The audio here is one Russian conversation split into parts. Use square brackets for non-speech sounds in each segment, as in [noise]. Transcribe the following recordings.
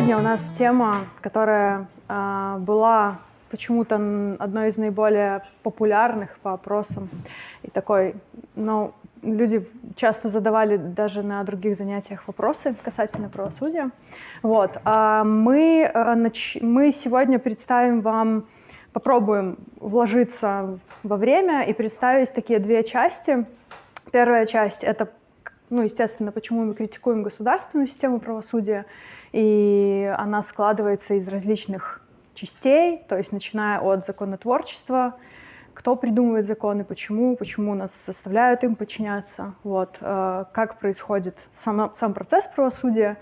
Сегодня у нас тема, которая э, была почему-то одной из наиболее популярных по опросам. И такой, ну, люди часто задавали даже на других занятиях вопросы касательно правосудия. Вот. А мы, э, нач... мы сегодня представим вам, попробуем вложиться во время и представить такие две части. Первая часть — это ну, естественно, почему мы критикуем государственную систему правосудия, и она складывается из различных частей, то есть начиная от законотворчества, кто придумывает законы, почему, почему нас заставляют им подчиняться, вот, э, как происходит сам, сам процесс правосудия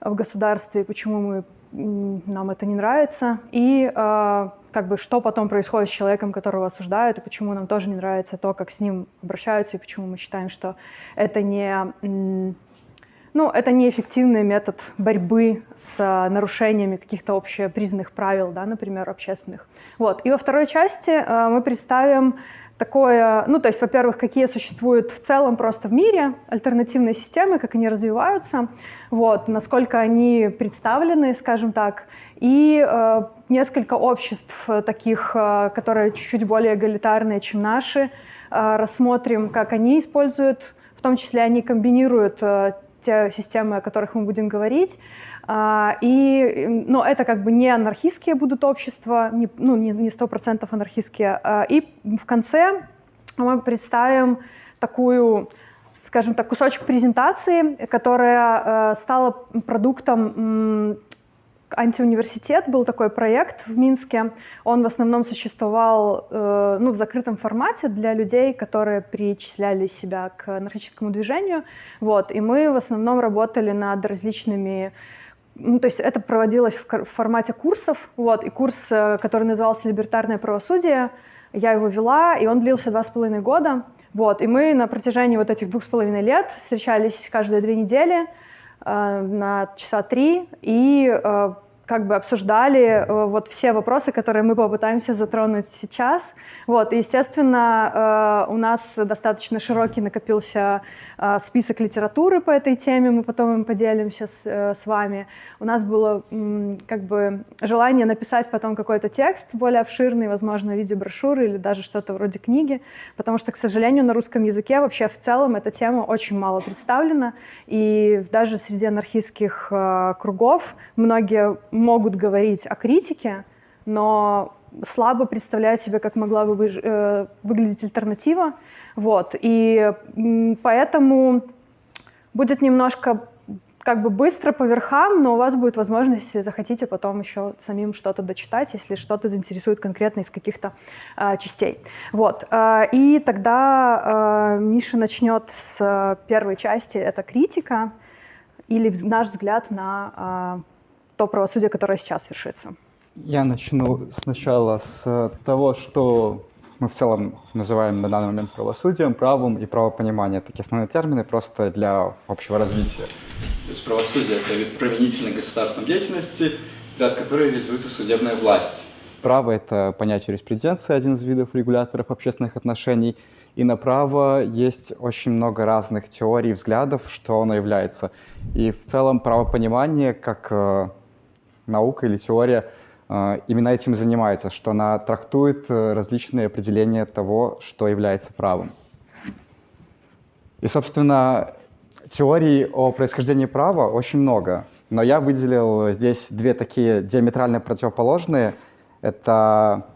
в государстве, почему мы, нам это не нравится, и э, как бы что потом происходит с человеком, которого осуждают, и почему нам тоже не нравится то, как с ним обращаются, и почему мы считаем, что это не ну, это неэффективный метод борьбы с а, нарушениями каких-то общепризнанных правил, да, например, общественных. Вот. И во второй части э, мы представим такое, ну, то есть, во-первых, какие существуют в целом просто в мире альтернативные системы, как они развиваются, вот, насколько они представлены, скажем так, и э, несколько обществ таких, э, которые чуть-чуть более эгалитарные, чем наши, э, рассмотрим, как они используют, в том числе они комбинируют э, те системы, о которых мы будем говорить. А, и, но это как бы не анархистские будут общества, не, ну, не сто процентов анархистские. А, и в конце мы представим такую, скажем так, кусочек презентации, которая э, стала продуктом антиуниверситет был такой проект в Минске. Он в основном существовал э, ну, в закрытом формате для людей, которые причисляли себя к анархическому движению. Вот. И мы в основном работали над различными ну, то есть это проводилось в формате курсов, вот, и курс, э, который назывался «Либертарное правосудие», я его вела, и он длился два с половиной года, вот, и мы на протяжении вот этих двух с половиной лет встречались каждые две недели, на часа три и э, как бы обсуждали э, вот все вопросы, которые мы попытаемся затронуть сейчас. Вот, и, естественно, у нас достаточно широкий накопился список литературы по этой теме, мы потом им поделимся с, с вами. У нас было как бы желание написать потом какой-то текст более обширный, возможно, в виде брошюры или даже что-то вроде книги, потому что, к сожалению, на русском языке вообще в целом эта тема очень мало представлена, и даже среди анархистских кругов многие могут говорить о критике, но слабо представляют себе, как могла бы э, выглядеть альтернатива. Вот. И поэтому будет немножко как бы быстро по верхам, но у вас будет возможность, захотите, потом еще самим что-то дочитать, если что-то заинтересует конкретно из каких-то э, частей. Вот. Э, и тогда э, Миша начнет с первой части, это критика или наш взгляд на э, то правосудие, которое сейчас вершится? Я начну сначала с того, что мы в целом называем на данный момент правосудием, правом и правопонимание. Такие основные термины просто для общего развития. То есть правосудие — это вид применительной государственной деятельности, для которой реализуется судебная власть. Право — это понятие юриспруденции, один из видов регуляторов общественных отношений. И на право есть очень много разных теорий, взглядов, что оно является. И в целом правопонимание, как э, наука или теория э, именно этим и занимается, что она трактует э, различные определения того, что является правом. И, собственно, теорий о происхождении права очень много, но я выделил здесь две такие диаметрально противоположные. Это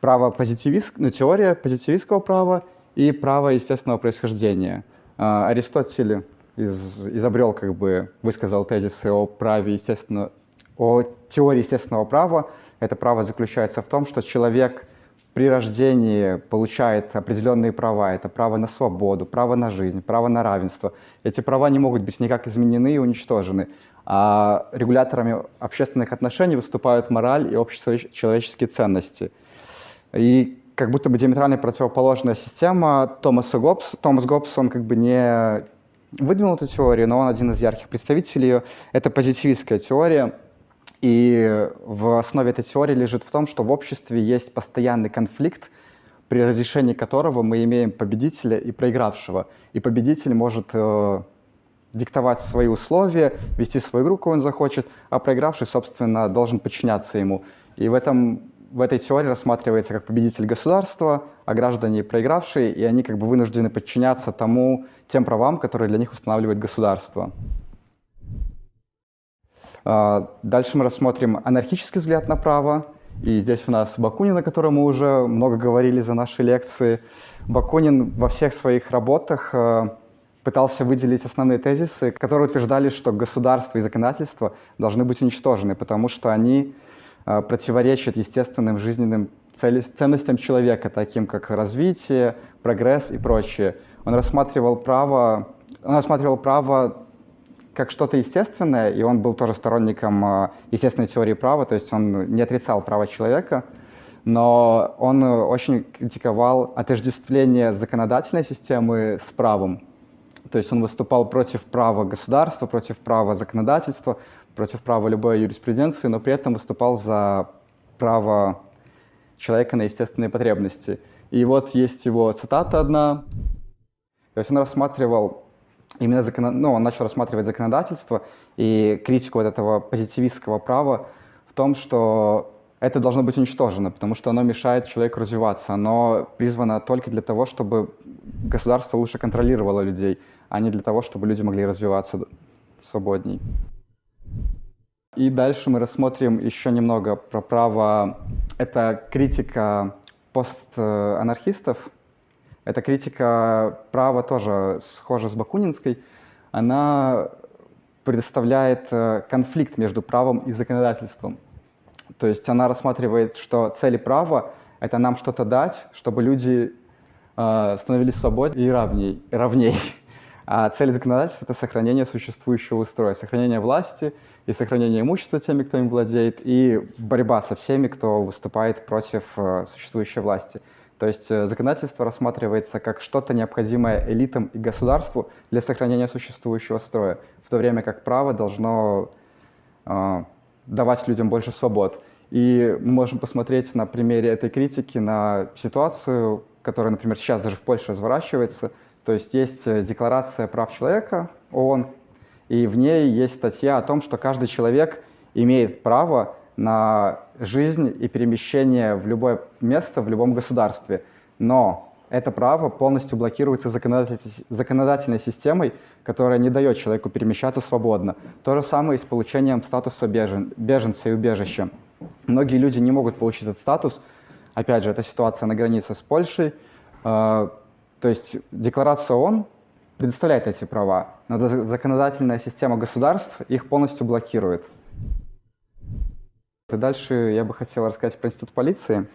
право позитивист, ну, теория позитивистского права и право естественного происхождения. Э, Аристотель из, изобрел, как бы, высказал тезисы о праве естественного о теории естественного права. Это право заключается в том, что человек при рождении получает определенные права. Это право на свободу, право на жизнь, право на равенство. Эти права не могут быть никак изменены и уничтожены. А регуляторами общественных отношений выступают мораль и общечеловеческие ценности. И как будто бы диаметрально противоположная система Томаса Гоббс. Томас Гоббс, он как бы не выдвинул эту теорию, но он один из ярких представителей ее. Это позитивистская теория, и в основе этой теории лежит в том, что в обществе есть постоянный конфликт, при разрешении которого мы имеем победителя и проигравшего. И победитель может э, диктовать свои условия, вести свою игру, кого он захочет, а проигравший, собственно, должен подчиняться ему. И в, этом, в этой теории рассматривается как победитель государства, а граждане проигравшие, и они как бы вынуждены подчиняться тому, тем правам, которые для них устанавливает государство. А, дальше мы рассмотрим анархический взгляд на право. И здесь у нас Бакунин, о котором мы уже много говорили за наши лекции. Бакунин во всех своих работах э, пытался выделить основные тезисы, которые утверждали, что государство и законодательство должны быть уничтожены, потому что они э, противоречат естественным жизненным ценностям человека, таким как развитие, прогресс и прочее. Он рассматривал право, он рассматривал право как что-то естественное, и он был тоже сторонником э, естественной теории права, то есть он не отрицал права человека, но он очень критиковал отождествление законодательной системы с правом. То есть он выступал против права государства, против права законодательства, против права любой юриспруденции, но при этом выступал за право человека на естественные потребности. И вот есть его цитата одна. То есть он рассматривал именно закон... ну, он начал рассматривать законодательство и критику вот этого позитивистского права в том, что это должно быть уничтожено, потому что оно мешает человеку развиваться. Оно призвано только для того, чтобы государство лучше контролировало людей, а не для того, чтобы люди могли развиваться свободней. И дальше мы рассмотрим еще немного про право. Это критика постанархистов, эта критика права тоже схожа с Бакунинской. Она предоставляет э, конфликт между правом и законодательством. То есть она рассматривает, что цели права — это нам что-то дать, чтобы люди э, становились свободнее и равней, равней. А цель законодательства — это сохранение существующего устроя, сохранение власти и сохранение имущества теми, кто им владеет, и борьба со всеми, кто выступает против э, существующей власти. То есть э, законодательство рассматривается как что-то необходимое элитам и государству для сохранения существующего строя, в то время как право должно э, давать людям больше свобод. И мы можем посмотреть на примере этой критики на ситуацию, которая, например, сейчас даже в Польше разворачивается. То есть есть э, Декларация прав человека ООН, и в ней есть статья о том, что каждый человек имеет право на жизнь и перемещение в любое место, в любом государстве. Но это право полностью блокируется законодательной системой, которая не дает человеку перемещаться свободно. То же самое и с получением статуса бежен, беженца и убежища. Многие люди не могут получить этот статус. Опять же, это ситуация на границе с Польшей. А, то есть декларация ООН предоставляет эти права, но законодательная система государств их полностью блокирует. И дальше я бы хотел рассказать про институт полиции,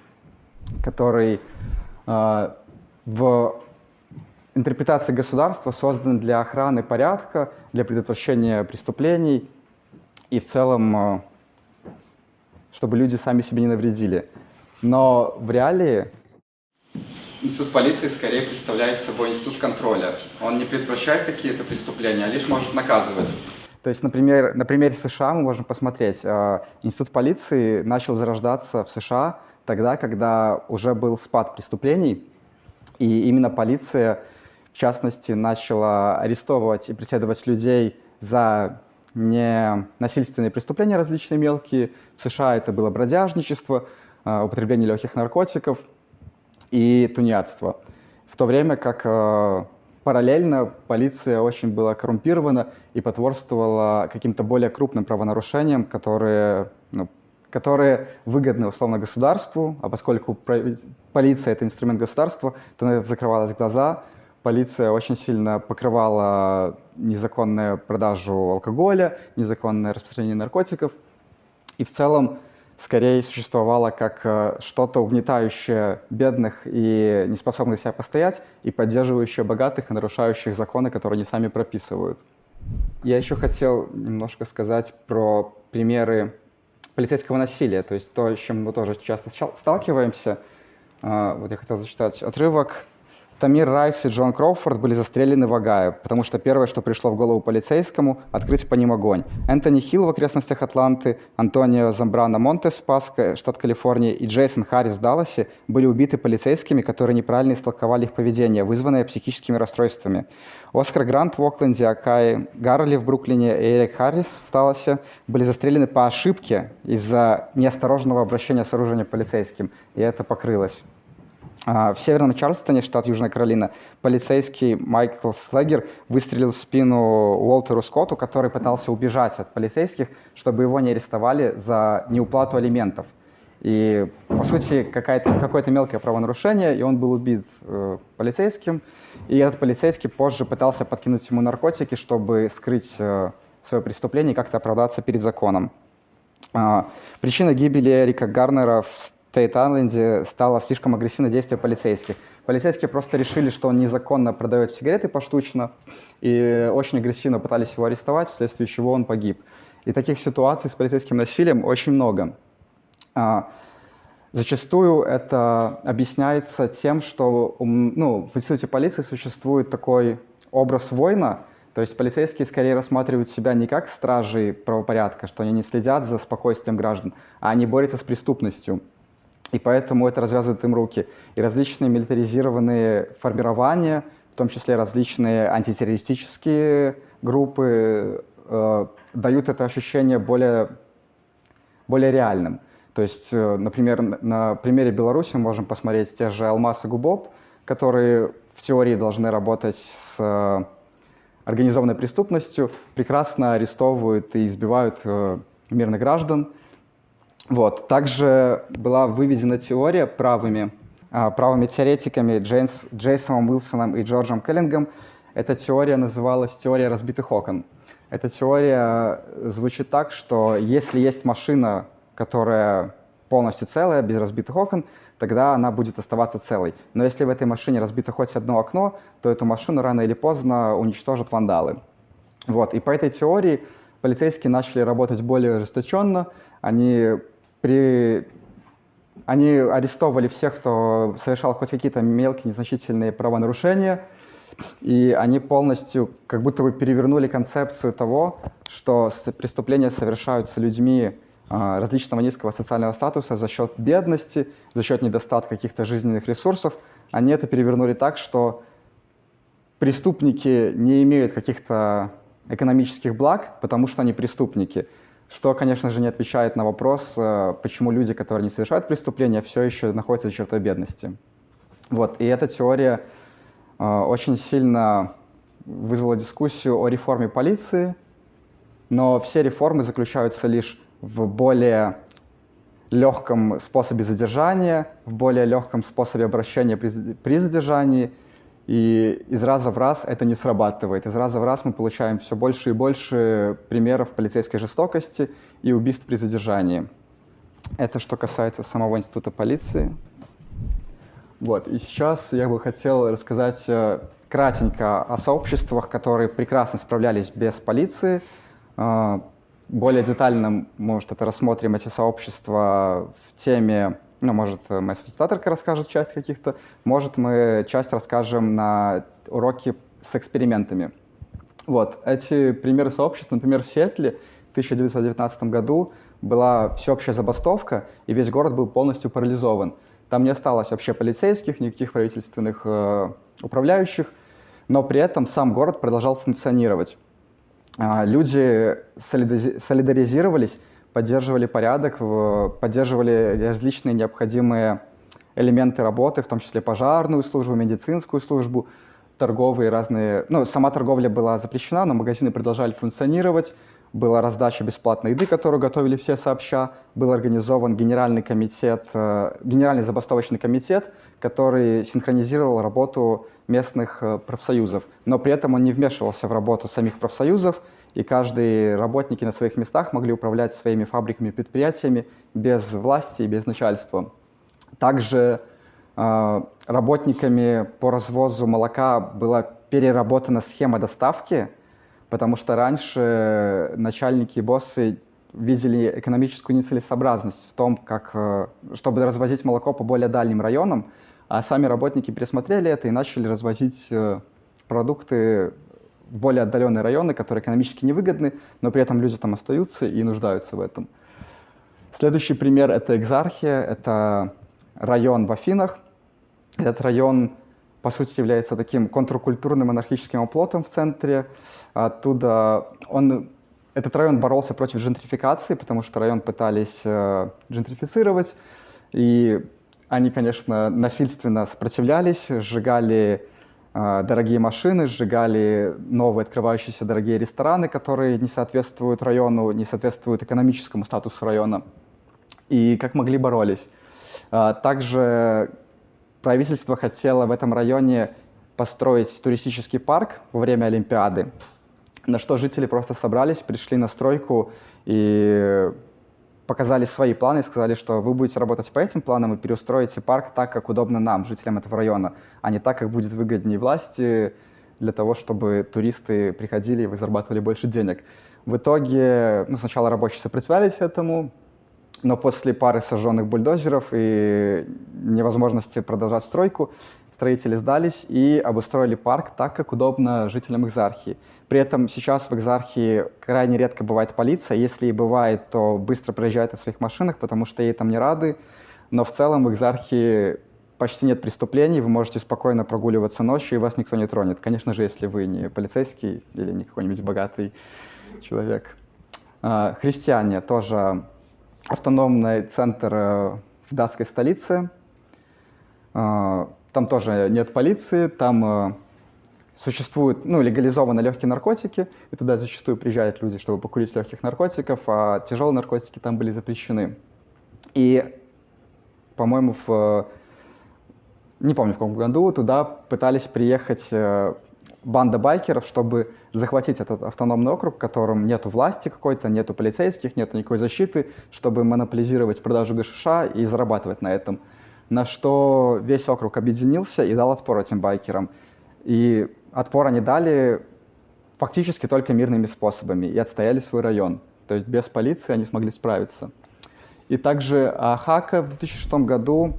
который э, в интерпретации государства создан для охраны порядка, для предотвращения преступлений и в целом, э, чтобы люди сами себе не навредили. Но в реалии институт полиции скорее представляет собой институт контроля. Он не предотвращает какие-то преступления, а лишь может наказывать. То есть, например, на примере США мы можем посмотреть. Э, институт полиции начал зарождаться в США тогда, когда уже был спад преступлений, и именно полиция, в частности, начала арестовывать и преследовать людей за ненасильственные преступления различные мелкие. В США это было бродяжничество, э, употребление легких наркотиков и тунеядство. В то время как э, Параллельно полиция очень была коррумпирована и потворствовала каким-то более крупным правонарушениям, которые, ну, которые выгодны условно государству, а поскольку полиция — это инструмент государства, то на это закрывалось глаза. Полиция очень сильно покрывала незаконную продажу алкоголя, незаконное распространение наркотиков. И в целом скорее существовало как э, что-то угнетающее бедных и неспособных себя постоять, и поддерживающее богатых и нарушающих законы, которые они сами прописывают. Я еще хотел немножко сказать про примеры полицейского насилия, то есть то, с чем мы тоже часто сталкиваемся. А, вот я хотел зачитать отрывок. Тамир Райс и Джон Кроуфорд были застрелены в Огайо, потому что первое, что пришло в голову полицейскому, открыть по ним огонь. Энтони Хилл в окрестностях Атланты, Антонио Замбрано Монтес в Паско, штат Калифорния, и Джейсон Харрис в Далласе были убиты полицейскими, которые неправильно истолковали их поведение, вызванное психическими расстройствами. Оскар Грант в Окленде, Акай Гарли в Бруклине и Эрик Харрис в Таласе были застрелены по ошибке из-за неосторожного обращения с оружием полицейским, и это покрылось. А, в северном Чарльстоне, штат Южная Каролина, полицейский Майкл Слегер выстрелил в спину Уолтеру Скотту, который пытался убежать от полицейских, чтобы его не арестовали за неуплату алиментов. И, по сути, какое-то мелкое правонарушение, и он был убит э, полицейским. И этот полицейский позже пытался подкинуть ему наркотики, чтобы скрыть э, свое преступление и как-то оправдаться перед законом. Э, причина гибели Эрика Гарнера в Тейт-Айленде стало слишком агрессивное действие полицейских. Полицейские просто решили, что он незаконно продает сигареты поштучно, и очень агрессивно пытались его арестовать, вследствие чего он погиб. И таких ситуаций с полицейским насилием очень много. А, зачастую это объясняется тем, что ну, в институте полиции существует такой образ воина, то есть полицейские скорее рассматривают себя не как стражи правопорядка, что они не следят за спокойствием граждан, а они борются с преступностью и поэтому это развязывает им руки. И различные милитаризированные формирования, в том числе различные антитеррористические группы, э, дают это ощущение более, более реальным. То есть, э, например, на примере Беларуси мы можем посмотреть те же Алмаз и Губоб, которые в теории должны работать с э, организованной преступностью, прекрасно арестовывают и избивают э, мирных граждан, вот. Также была выведена теория правыми, а, правыми теоретиками Джейнс, Джейсоном Уилсоном и Джорджем Келлингом. Эта теория называлась теория разбитых окон. Эта теория звучит так, что если есть машина, которая полностью целая, без разбитых окон, тогда она будет оставаться целой. Но если в этой машине разбито хоть одно окно, то эту машину рано или поздно уничтожат вандалы. Вот. И по этой теории полицейские начали работать более ожесточенно. Они при... Они арестовывали всех, кто совершал хоть какие-то мелкие, незначительные правонарушения, и они полностью как будто бы перевернули концепцию того, что преступления совершаются людьми а, различного низкого социального статуса за счет бедности, за счет недостатка каких-то жизненных ресурсов. Они это перевернули так, что преступники не имеют каких-то экономических благ, потому что они преступники – что, конечно же, не отвечает на вопрос, э, почему люди, которые не совершают преступления, все еще находятся за чертой бедности. Вот. И эта теория э, очень сильно вызвала дискуссию о реформе полиции, но все реформы заключаются лишь в более легком способе задержания, в более легком способе обращения при, при задержании – и из раза в раз это не срабатывает. Из раза в раз мы получаем все больше и больше примеров полицейской жестокости и убийств при задержании. Это что касается самого института полиции. Вот. И сейчас я бы хотел рассказать э, кратенько о сообществах, которые прекрасно справлялись без полиции. Э, более детально, может, это рассмотрим эти сообщества в теме ну, может, э, моя фасилитаторка расскажет часть каких-то, может, мы часть расскажем на уроке с экспериментами. Вот, эти примеры сообществ, например, в Сиэтле в 1919 году была всеобщая забастовка, и весь город был полностью парализован. Там не осталось вообще полицейских, никаких правительственных э, управляющих, но при этом сам город продолжал функционировать. Э, люди солидаризировались поддерживали порядок, поддерживали различные необходимые элементы работы, в том числе пожарную службу, медицинскую службу, торговые разные... Ну, сама торговля была запрещена, но магазины продолжали функционировать, была раздача бесплатной еды, которую готовили все сообща, был организован генеральный комитет, э, генеральный забастовочный комитет, который синхронизировал работу местных э, профсоюзов. Но при этом он не вмешивался в работу самих профсоюзов, и каждые работники на своих местах могли управлять своими фабриками и предприятиями без власти и без начальства. Также э, работниками по развозу молока была переработана схема доставки, потому что раньше начальники и боссы видели экономическую нецелесообразность в том, как, э, чтобы развозить молоко по более дальним районам, А сами работники пересмотрели это и начали развозить э, продукты более отдаленные районы, которые экономически невыгодны, но при этом люди там остаются и нуждаются в этом. Следующий пример — это Экзархия, это район в Афинах. Этот район, по сути, является таким контркультурным анархическим оплотом в центре. Оттуда он, этот район боролся против джентрификации, потому что район пытались э, джентрифицировать, и они, конечно, насильственно сопротивлялись, сжигали дорогие машины, сжигали новые открывающиеся дорогие рестораны, которые не соответствуют району, не соответствуют экономическому статусу района. И как могли боролись. Э, также правительство хотело в этом районе построить туристический парк во время Олимпиады, на что жители просто собрались, пришли на стройку и показали свои планы и сказали, что вы будете работать по этим планам и переустроите парк так, как удобно нам, жителям этого района, а не так, как будет выгоднее власти для того, чтобы туристы приходили и вы зарабатывали больше денег. В итоге, ну, сначала рабочие сопротивлялись этому, но после пары сожженных бульдозеров и невозможности продолжать стройку, строители сдались и обустроили парк так, как удобно жителям Экзархии. При этом сейчас в Экзархии крайне редко бывает полиция. Если и бывает, то быстро проезжает на своих машинах, потому что ей там не рады. Но в целом в Экзархии почти нет преступлений, вы можете спокойно прогуливаться ночью, и вас никто не тронет. Конечно же, если вы не полицейский или не какой-нибудь богатый человек. А, христиане тоже автономный центр э, в датской столице. Там тоже нет полиции, там э, существуют, ну, легализованы легкие наркотики, и туда зачастую приезжают люди, чтобы покурить легких наркотиков, а тяжелые наркотики там были запрещены. И, по-моему, в не помню в каком году, туда пытались приехать э, банда байкеров, чтобы захватить этот автономный округ, в котором нету власти какой-то, нету полицейских, нету никакой защиты, чтобы монополизировать продажу ГШШ и зарабатывать на этом. На что весь округ объединился и дал отпор этим байкерам. И отпор они дали фактически только мирными способами и отстояли свой район. То есть без полиции они смогли справиться. И также Ахака в 2006 году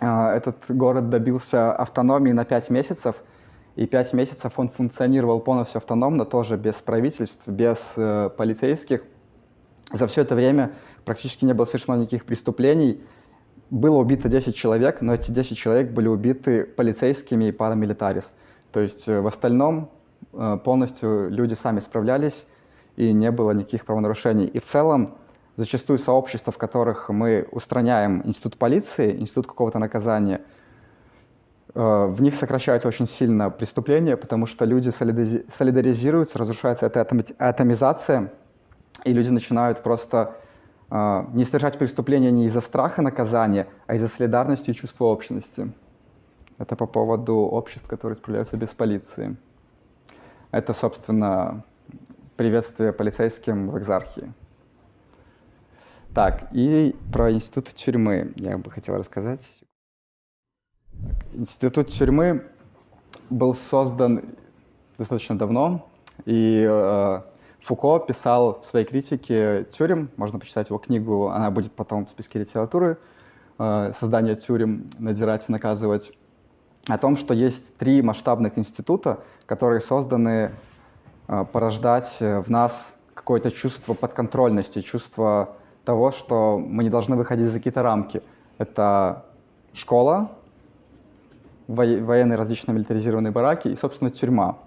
а, этот город добился автономии на 5 месяцев – и пять месяцев он функционировал полностью автономно, тоже без правительств, без э, полицейских. За все это время практически не было совершено никаких преступлений. Было убито 10 человек, но эти 10 человек были убиты полицейскими и парамилитарис. То есть э, в остальном э, полностью люди сами справлялись, и не было никаких правонарушений. И в целом зачастую сообщества, в которых мы устраняем институт полиции, институт какого-то наказания – Э, в них сокращаются очень сильно преступления, потому что люди солидаризируются, разрушается эта атомизация, и люди начинают просто не совершать преступления не из-за страха наказания, а из-за солидарности и чувства общности. Это по поводу обществ, которые справляются без полиции. Это, собственно, приветствие полицейским в экзархии. Так, и про институт тюрьмы я бы хотел рассказать. Институт тюрьмы был создан достаточно давно, и э, Фуко писал в своей критике тюрем, можно почитать его книгу, она будет потом в списке литературы, э, «Создание тюрем. Надирать и наказывать», о том, что есть три масштабных института, которые созданы э, порождать в нас какое-то чувство подконтрольности, чувство того, что мы не должны выходить за какие-то рамки. Это школа, военные различные милитаризированные бараки и, собственно, тюрьма.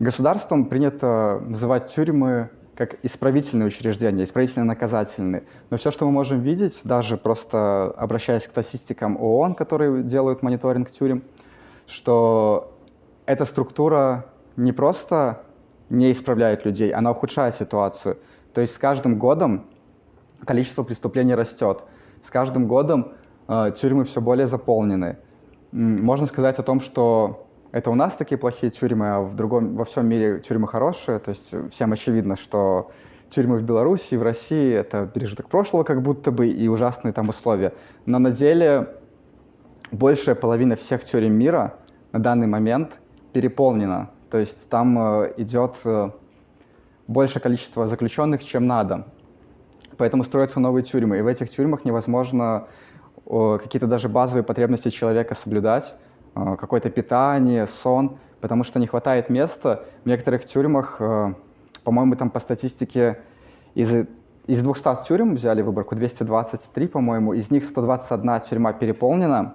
Государством принято называть тюрьмы как исправительные учреждения, исправительно-наказательные. Но все, что мы можем видеть, даже просто обращаясь к статистикам ООН, которые делают мониторинг тюрем, что эта структура не просто не исправляет людей, она ухудшает ситуацию. То есть с каждым годом количество преступлений растет. С каждым годом э, тюрьмы все более заполнены. Можно сказать о том, что это у нас такие плохие тюрьмы, а в другом, во всем мире тюрьмы хорошие. То есть всем очевидно, что тюрьмы в Беларуси и в России — это пережиток прошлого как будто бы и ужасные там условия. Но на деле большая половина всех тюрем мира на данный момент переполнена. То есть там э, идет э, большее количество заключенных, чем надо. Поэтому строятся новые тюрьмы. И в этих тюрьмах невозможно какие-то даже базовые потребности человека соблюдать, какое-то питание, сон, потому что не хватает места. В некоторых тюрьмах, э, по-моему, там по статистике из, из 200 тюрем взяли выборку, 223, по-моему, из них 121 тюрьма переполнена,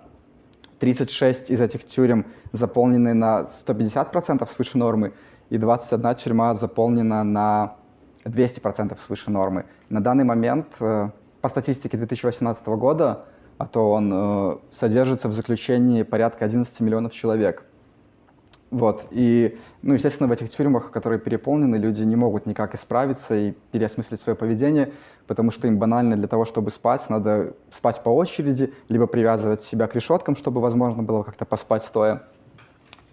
36 из этих тюрем заполнены на 150% свыше нормы, и 21 тюрьма заполнена на 200% свыше нормы. На данный момент, э, по статистике 2018 года, а то он э, содержится в заключении порядка 11 миллионов человек. Вот. И, ну, естественно, в этих тюрьмах, которые переполнены, люди не могут никак исправиться и переосмыслить свое поведение, потому что им банально для того, чтобы спать, надо спать по очереди, либо привязывать себя к решеткам, чтобы возможно было как-то поспать стоя.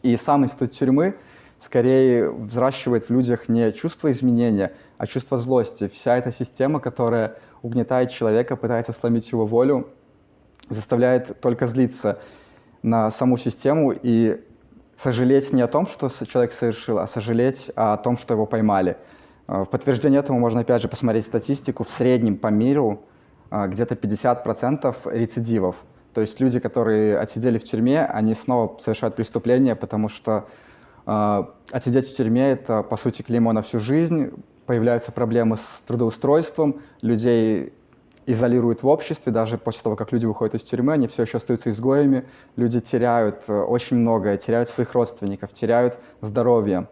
И сам институт тюрьмы скорее взращивает в людях не чувство изменения, а чувство злости. Вся эта система, которая угнетает человека, пытается сломить его волю, заставляет только злиться на саму систему и сожалеть не о том, что человек совершил, а сожалеть о том, что его поймали. Э, в подтверждение этому можно опять же посмотреть статистику. В среднем по миру э, где-то 50% рецидивов. То есть люди, которые отсидели в тюрьме, они снова совершают преступления, потому что э, отсидеть в тюрьме — это, по сути, клеймо на всю жизнь. Появляются проблемы с трудоустройством, людей изолируют в обществе, даже после того, как люди выходят из тюрьмы, они все еще остаются изгоями, люди теряют э, очень многое, теряют своих родственников, теряют здоровье.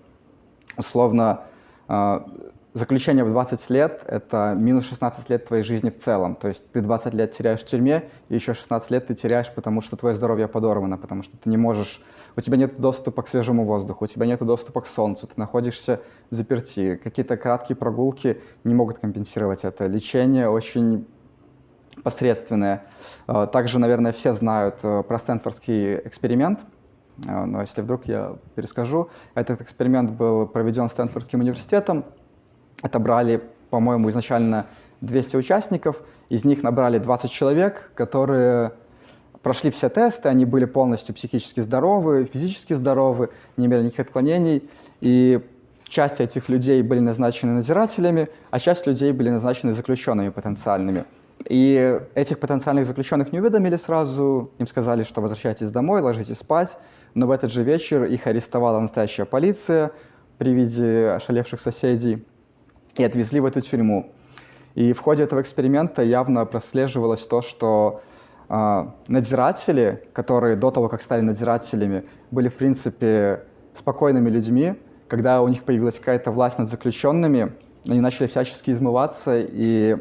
Условно, э, заключение в 20 лет — это минус 16 лет твоей жизни в целом. То есть ты 20 лет теряешь в тюрьме, и еще 16 лет ты теряешь, потому что твое здоровье подорвано, потому что ты не можешь... У тебя нет доступа к свежему воздуху, у тебя нет доступа к солнцу, ты находишься заперти. Какие-то краткие прогулки не могут компенсировать это. Лечение очень посредственные. Э, также, наверное, все знают э, про Стэнфордский эксперимент, э, но если вдруг я перескажу. Этот эксперимент был проведен Стэнфордским университетом. Отобрали, по-моему, изначально 200 участников, из них набрали 20 человек, которые прошли все тесты, они были полностью психически здоровы, физически здоровы, не имели никаких отклонений, и часть этих людей были назначены надзирателями, а часть людей были назначены заключенными потенциальными. И этих потенциальных заключенных не уведомили сразу, им сказали, что возвращайтесь домой, ложитесь спать, но в этот же вечер их арестовала настоящая полиция при виде ошалевших соседей и отвезли в эту тюрьму. И в ходе этого эксперимента явно прослеживалось то, что э, надзиратели, которые до того, как стали надзирателями, были, в принципе, спокойными людьми, когда у них появилась какая-то власть над заключенными, они начали всячески измываться и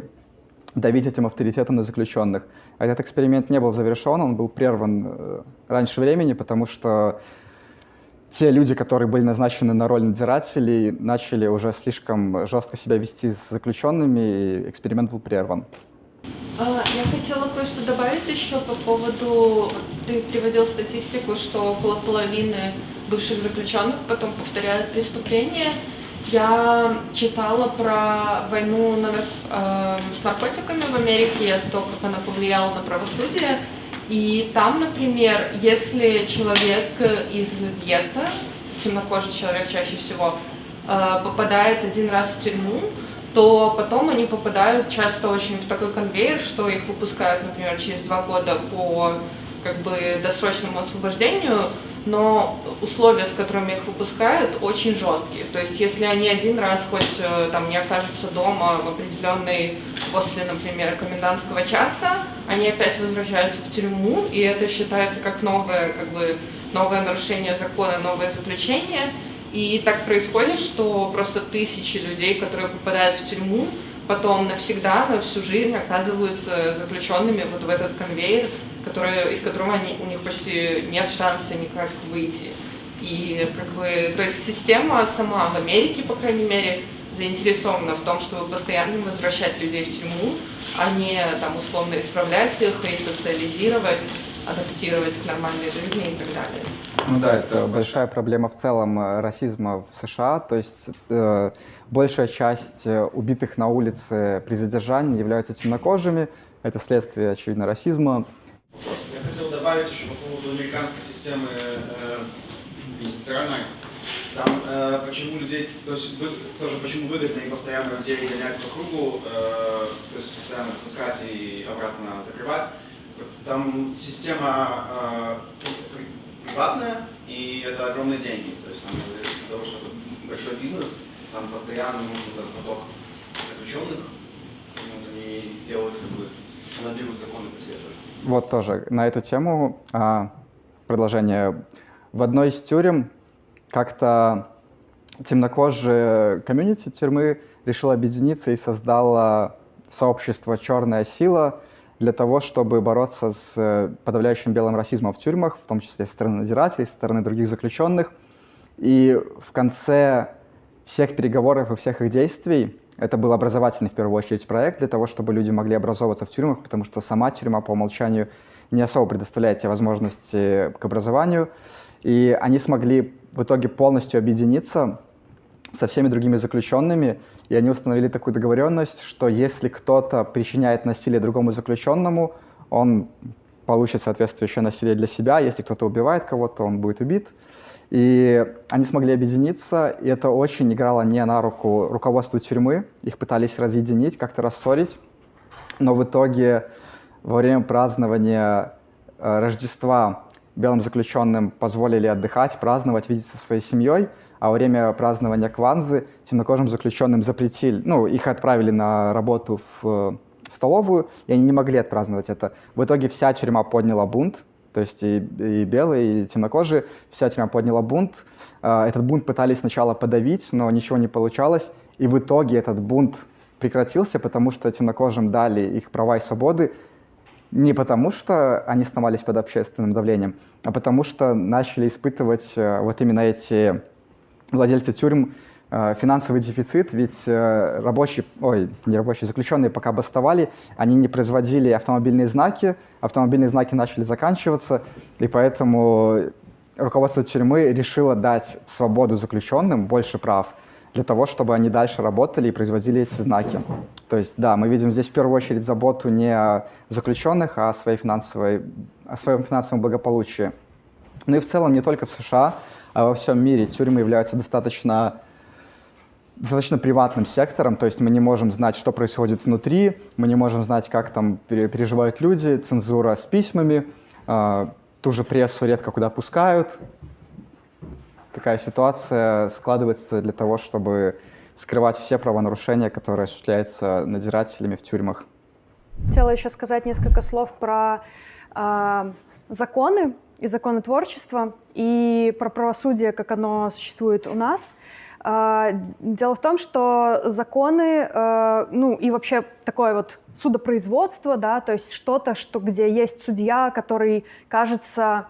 давить этим авторитетом на заключенных. Этот эксперимент не был завершен, он был прерван э, раньше времени, потому что те люди, которые были назначены на роль надзирателей, начали уже слишком жестко себя вести с заключенными, и эксперимент был прерван. А, я хотела кое-что добавить еще по поводу, ты приводил статистику, что около половины бывших заключенных потом повторяют преступления. Я читала про войну на, э, с наркотиками в Америке, то, как она повлияла на правосудие. И там, например, если человек из гетто, темнокожий человек чаще всего, э, попадает один раз в тюрьму, то потом они попадают часто очень в такой конвейер, что их выпускают, например, через два года по как бы досрочному освобождению, но условия, с которыми их выпускают, очень жесткие. То есть, если они один раз хоть э, там не окажутся дома в определенный после, например, комендантского часа, они опять возвращаются в тюрьму, и это считается как новое, как бы, новое нарушение закона, новое заключение. И так происходит, что просто тысячи людей, которые попадают в тюрьму, потом навсегда, на всю жизнь оказываются заключенными вот в этот конвейер, который, из которого они, у них почти нет шанса никак выйти. И как бы, то есть система сама в Америке, по крайней мере, заинтересована в том, чтобы постоянно возвращать людей в тюрьму, а не там условно исправлять их, ресоциализировать, адаптировать к нормальной жизни и так далее. Ну да, это большая проблема в целом э, расизма в США. То есть э, большая часть э, убитых на улице при задержании являются темнокожими. Это следствие, очевидно, расизма. Я хотел добавить еще по поводу американской системы э, федеральной. Там э, почему людей, то есть вы, тоже почему выгодно и постоянно людей гонять по кругу, э, то есть постоянно пускать и обратно закрывать. там система э, приватная, и это огромные деньги. То есть там из-за того, что это большой бизнес, там постоянно нужен этот поток заключенных, вот они делают как бы, анализируют законы этого. Вот тоже на эту тему а, продолжение. В одной из тюрем как-то темнокожие комьюнити тюрьмы решила объединиться и создала сообщество «Черная сила», для того, чтобы бороться с э, подавляющим белым расизмом в тюрьмах, в том числе со стороны надзирателей, со стороны других заключенных. И в конце всех переговоров и всех их действий это был образовательный, в первую очередь, проект для того, чтобы люди могли образовываться в тюрьмах, потому что сама тюрьма по умолчанию не особо предоставляет те возможности к образованию. И они смогли в итоге полностью объединиться со всеми другими заключенными, и они установили такую договоренность, что если кто-то причиняет насилие другому заключенному, он получит соответствующее насилие для себя, если кто-то убивает кого-то, он будет убит. И они смогли объединиться, и это очень играло не на руку руководству тюрьмы. Их пытались разъединить, как-то рассорить. Но в итоге во время празднования э, Рождества белым заключенным позволили отдыхать, праздновать, видеться со своей семьей, а во время празднования Кванзы темнокожим заключенным запретили, ну, их отправили на работу в э, столовую, и они не могли отпраздновать это. В итоге вся тюрьма подняла бунт, то есть и, и белые, и темнокожие, вся тюрьма подняла бунт. Э, этот бунт пытались сначала подавить, но ничего не получалось, и в итоге этот бунт прекратился, потому что темнокожим дали их права и свободы, не потому что они сломались под общественным давлением, а потому что начали испытывать э, вот именно эти владельцы тюрьм финансовый дефицит, ведь э, рабочие, ой, не рабочие, заключенные пока бастовали, они не производили автомобильные знаки, автомобильные знаки начали заканчиваться, и поэтому руководство тюрьмы решило дать свободу заключенным, больше прав, для того, чтобы они дальше работали и производили эти знаки. То есть, да, мы видим здесь в первую очередь заботу не о заключенных, а о, своей финансовой, о своем финансовом благополучии. Ну и в целом не только в США, а во всем мире тюрьмы являются достаточно достаточно приватным сектором, то есть мы не можем знать, что происходит внутри, мы не можем знать, как там переживают люди, цензура с письмами, э, ту же прессу редко куда пускают. Такая ситуация складывается для того, чтобы скрывать все правонарушения, которые осуществляются надзирателями в тюрьмах. Хотела еще сказать несколько слов про э, законы, и законотворчества, и про правосудие, как оно существует у нас. А, дело в том, что законы, э, ну и вообще такое вот судопроизводство, да, то есть что-то, что, где есть судья, который кажется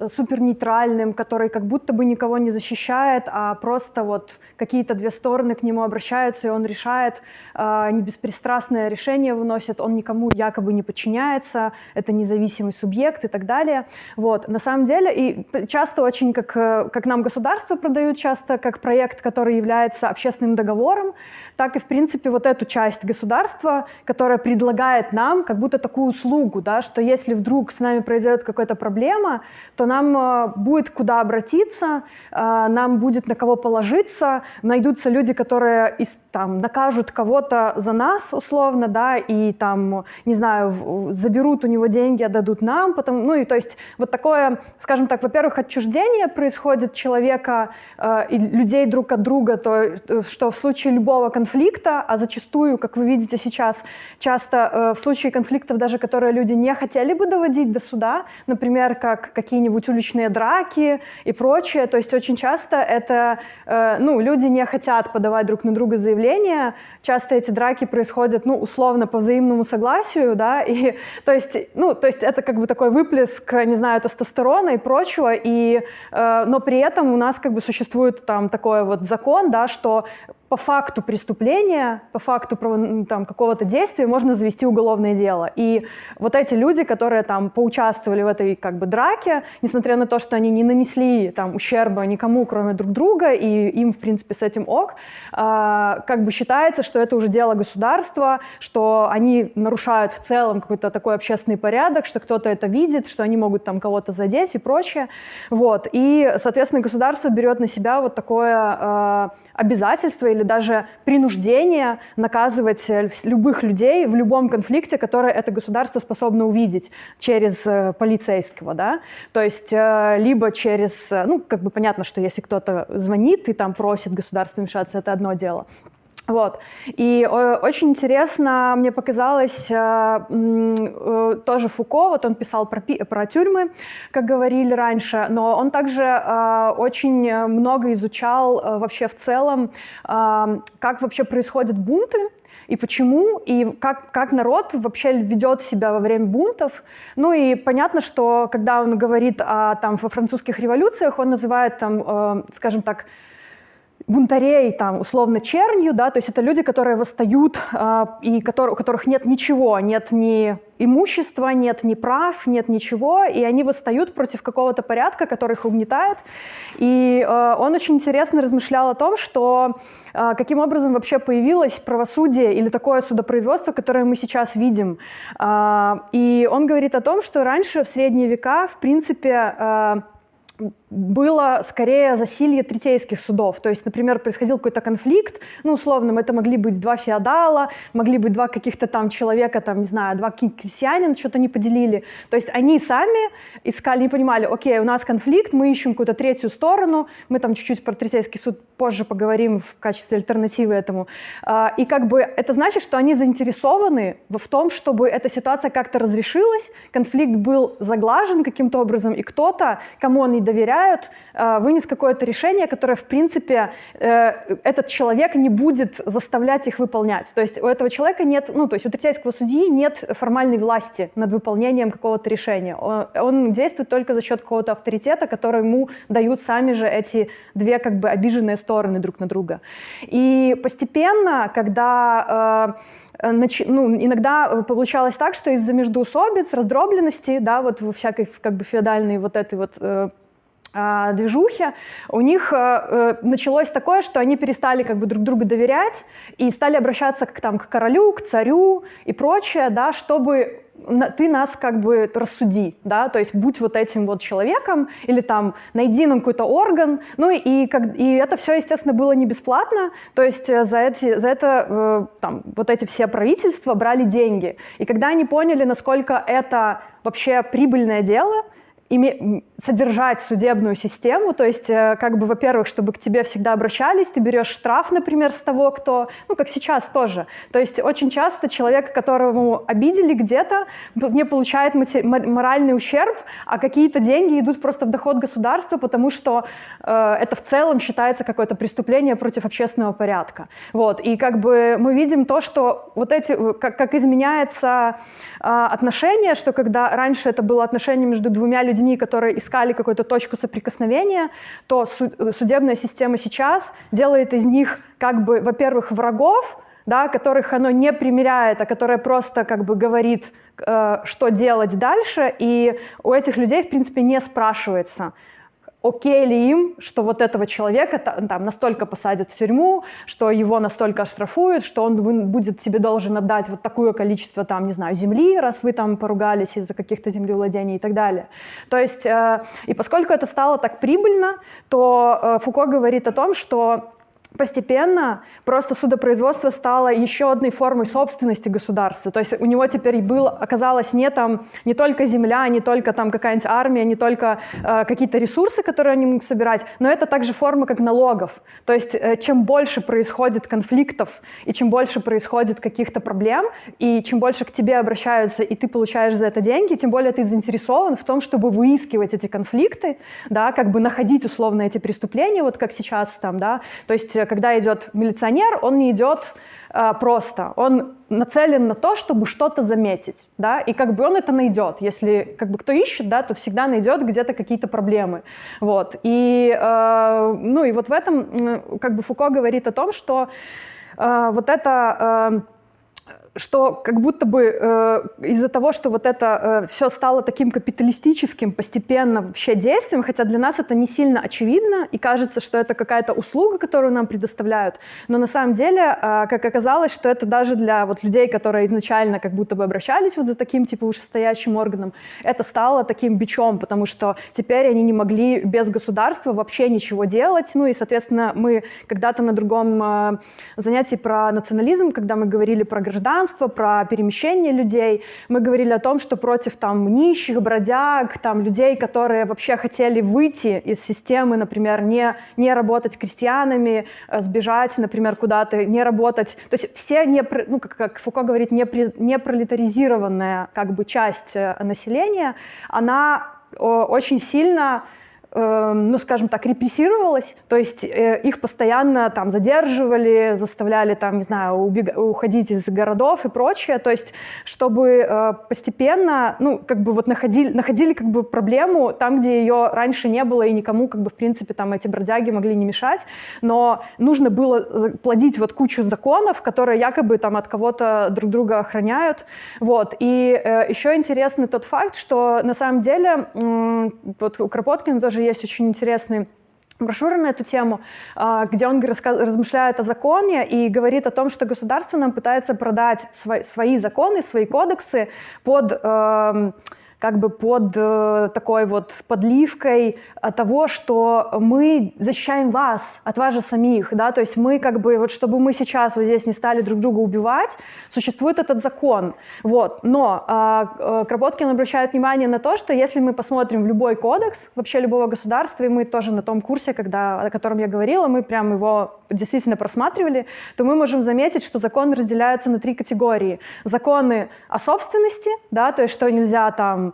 Э, супер нейтральным, который как будто бы никого не защищает, а просто вот какие-то две стороны к нему обращаются, и он решает, э, не беспристрастное решение выносит, он никому якобы не подчиняется, это независимый субъект и так далее. Вот. На самом деле, и часто очень, как, э, как нам государство продают, часто как проект, который является общественным договором, так и, в принципе, вот эту часть государства, которая предлагает нам как будто такую услугу, да, что если вдруг с нами произойдет какая-то проблема, то что нам э, будет куда обратиться, э, нам будет на кого положиться, найдутся люди, которые там, накажут кого-то за нас, условно, да, и там, не знаю, заберут у него деньги, отдадут нам, потом, ну и то есть вот такое, скажем так, во-первых, отчуждение происходит человека э, и людей друг от друга, то, э, что в случае любого конфликта, а зачастую, как вы видите сейчас, часто э, в случае конфликтов даже, которые люди не хотели бы доводить до суда, например, как какие-нибудь уличные драки и прочее. То есть очень часто это, э, ну, люди не хотят подавать друг на друга заявления. Часто эти драки происходят, ну, условно, по взаимному согласию, да, [laughs] и то есть, ну, то есть это как бы такой выплеск, не знаю, тестостерона и прочего, и, э, но при этом у нас как бы существует там такой вот закон, да, что по факту преступления, по факту какого-то действия можно завести уголовное дело. И вот эти люди, которые там поучаствовали в этой как бы драке, несмотря на то, что они не нанесли там ущерба никому, кроме друг друга, и им, в принципе, с этим ок, э, как бы считается, что это уже дело государства, что они нарушают в целом какой-то такой общественный порядок, что кто-то это видит, что они могут там кого-то задеть и прочее. Вот. И, соответственно, государство берет на себя вот такое э, обязательство или даже принуждение наказывать э, любых людей в любом конфликте, который это государство способно увидеть через э, полицейского, да, то есть э, либо через, ну, как бы понятно, что если кто-то звонит и там просит государство вмешаться, это одно дело, вот. И э, очень интересно мне показалось э, э, тоже Фуко, вот он писал про, про тюрьмы, как говорили раньше, но он также очень много изучал вообще в целом, как вообще происходят бунты, и почему, и как, как народ вообще ведет себя во время бунтов. Ну и понятно, что когда он говорит о, там, во французских революциях, он называет там, скажем так, бунтарей, там, условно, чернью, да, то есть это люди, которые восстают, э, и которые, у которых нет ничего, нет ни имущества, нет ни прав, нет ничего, и они восстают против какого-то порядка, который их угнетает. И э, он очень интересно размышлял о том, что э, каким образом вообще появилось правосудие или такое судопроизводство, которое мы сейчас видим. Э, и он говорит о том, что раньше, в средние века, в принципе, э, было скорее засилье третейских судов. То есть, например, происходил какой-то конфликт, ну, условно, это могли быть два феодала, могли быть два каких-то там человека, там, не знаю, два крестьянина, что-то не поделили. То есть они сами искали, не понимали, окей, у нас конфликт, мы ищем какую-то третью сторону, мы там чуть-чуть про третейский суд позже поговорим в качестве альтернативы этому. А, и как бы это значит, что они заинтересованы в том, чтобы эта ситуация как-то разрешилась, конфликт был заглажен каким-то образом, и кто-то, кому он не доверяют, э, вынес какое-то решение, которое, в принципе, э, этот человек не будет заставлять их выполнять. То есть у этого человека нет, ну, то есть у третейского судьи нет формальной власти над выполнением какого-то решения. Он действует только за счет какого-то авторитета, который ему дают сами же эти две как бы обиженные стороны друг на друга. И постепенно, когда э, ну, иногда получалось так, что из-за междоусобиц, раздробленности, да, вот во всякой как бы феодальной вот этой вот а, движухе, у них э, э, началось такое, что они перестали как бы друг другу доверять и стали обращаться к, там, к королю, к царю и прочее, да, чтобы ты нас как бы рассуди, да, то есть будь вот этим вот человеком или там найди нам какой-то орган, ну и, как, и это все, естественно, было не бесплатно, то есть э, за, эти, за это э, там вот эти все правительства брали деньги. И когда они поняли, насколько это вообще прибыльное дело, содержать судебную систему, то есть, э, как бы, во-первых, чтобы к тебе всегда обращались, ты берешь штраф, например, с того, кто, ну, как сейчас тоже. То есть очень часто человек, которого обидели где-то, не получает моральный ущерб, а какие-то деньги идут просто в доход государства, потому что э, это в целом считается какое-то преступление против общественного порядка. Вот. И как бы мы видим то, что вот эти, э, как, как изменяется э, отношение, что когда раньше это было отношение между двумя людьми, людьми, которые искали какую-то точку соприкосновения, то судебная система сейчас делает из них как бы, во-первых, врагов, да, которых оно не примеряет, а которое просто как бы говорит, э, что делать дальше, и у этих людей, в принципе, не спрашивается, окей ли им, что вот этого человека там настолько посадят в тюрьму, что его настолько оштрафуют, что он будет тебе должен отдать вот такое количество там, не знаю, земли, раз вы там поругались из-за каких-то землевладений и так далее. То есть, э, и поскольку это стало так прибыльно, то э, Фуко говорит о том, что постепенно просто судопроизводство стало еще одной формой собственности государства. То есть у него теперь был, оказалось не, там, не только земля, не только там какая-нибудь армия, не только э, какие-то ресурсы, которые они могут собирать, но это также форма как налогов. То есть э, чем больше происходит конфликтов и чем больше происходит каких-то проблем, и чем больше к тебе обращаются, и ты получаешь за это деньги, тем более ты заинтересован в том, чтобы выискивать эти конфликты, да, как бы находить условно эти преступления, вот как сейчас там, да, то есть когда идет милиционер, он не идет э, просто, он нацелен на то, чтобы что-то заметить, да, и как бы он это найдет, если как бы кто ищет, да, то всегда найдет где-то какие-то проблемы, вот, и, э, ну, и вот в этом, как бы Фуко говорит о том, что э, вот это э, что как будто бы э, из-за того, что вот это э, все стало таким капиталистическим постепенно вообще действием, хотя для нас это не сильно очевидно, и кажется, что это какая-то услуга, которую нам предоставляют, но на самом деле, э, как оказалось, что это даже для вот людей, которые изначально как будто бы обращались вот за таким типа вышестоящим органом, это стало таким бичом, потому что теперь они не могли без государства вообще ничего делать, ну и, соответственно, мы когда-то на другом э, занятии про национализм, когда мы говорили про граждан, гражданство, про перемещение людей. Мы говорили о том, что против там нищих, бродяг, там людей, которые вообще хотели выйти из системы, например, не, не работать крестьянами, э, сбежать, например, куда-то, не работать. То есть все, не, ну, как, как Фуко говорит, не, не пролетаризированная как бы часть э, населения, она очень сильно ну, скажем так, репрессировалась, то есть э, их постоянно там задерживали, заставляли там, не знаю, убег... уходить из городов и прочее, то есть чтобы э, постепенно, ну, как бы вот находили, находили как бы проблему там, где ее раньше не было и никому, как бы, в принципе, там эти бродяги могли не мешать, но нужно было плодить вот кучу законов, которые якобы там от кого-то друг друга охраняют, вот, и э, еще интересный тот факт, что на самом деле, вот у Кропоткина тоже есть очень интересный брошюры на эту тему, а, где он размышляет о законе и говорит о том, что государство нам пытается продать свои законы, свои кодексы под эм, как бы под э, такой вот подливкой того, что мы защищаем вас от вас же самих, да, то есть мы как бы, вот чтобы мы сейчас вот здесь не стали друг друга убивать, существует этот закон, вот, но э, Кропоткин обращает внимание на то, что если мы посмотрим в любой кодекс вообще любого государства, и мы тоже на том курсе, когда, о котором я говорила, мы прям его действительно просматривали, то мы можем заметить, что законы разделяются на три категории. Законы о собственности, да, то есть что нельзя там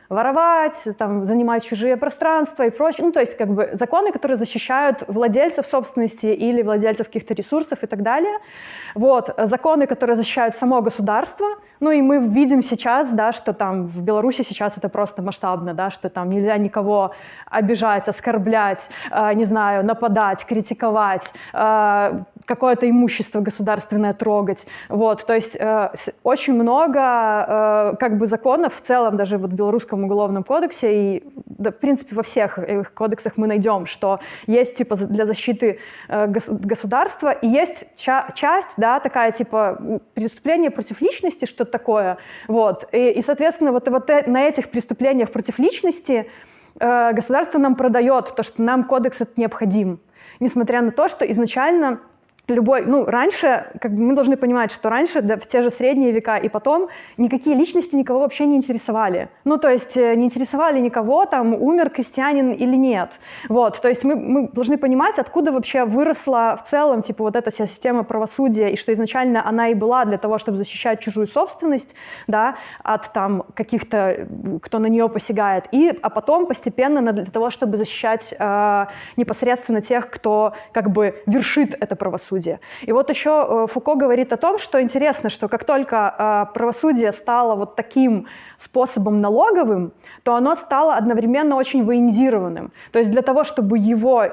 воровать, там, занимать чужие пространства и прочее. Ну, то есть как бы законы, которые защищают владельцев собственности или владельцев каких-то ресурсов и так далее. Вот. Законы, которые защищают само государство. Ну и мы видим сейчас, да, что там в Беларуси сейчас это просто масштабно, да, что там нельзя никого обижать, оскорблять, э, не знаю, нападать, критиковать, э, какое-то имущество государственное трогать. Вот. То есть э, очень много э, как бы законов в целом, даже вот в белорусском Гражданском уголовном кодексе, и да, в принципе во всех их кодексах мы найдем, что есть типа для защиты э, государства, и есть ча часть, да, такая типа преступление против личности, что-то такое, вот, и, и соответственно вот, вот э, на этих преступлениях против личности э, государство нам продает то, что нам кодекс этот необходим, несмотря на то, что изначально любой, ну, раньше, как бы мы должны понимать, что раньше, да, в те же средние века и потом, никакие личности никого вообще не интересовали. Ну, то есть э, не интересовали никого, там, умер крестьянин или нет. Вот, то есть мы, мы должны понимать, откуда вообще выросла в целом, типа, вот эта вся система правосудия, и что изначально она и была для того, чтобы защищать чужую собственность, да, от там каких-то, кто на нее посягает, и, а потом постепенно для того, чтобы защищать э, непосредственно тех, кто как бы вершит это правосудие правосудия. И вот еще э, Фуко говорит о том, что интересно, что как только э, правосудие стало вот таким способом налоговым, то оно стало одновременно очень военизированным. То есть для того, чтобы его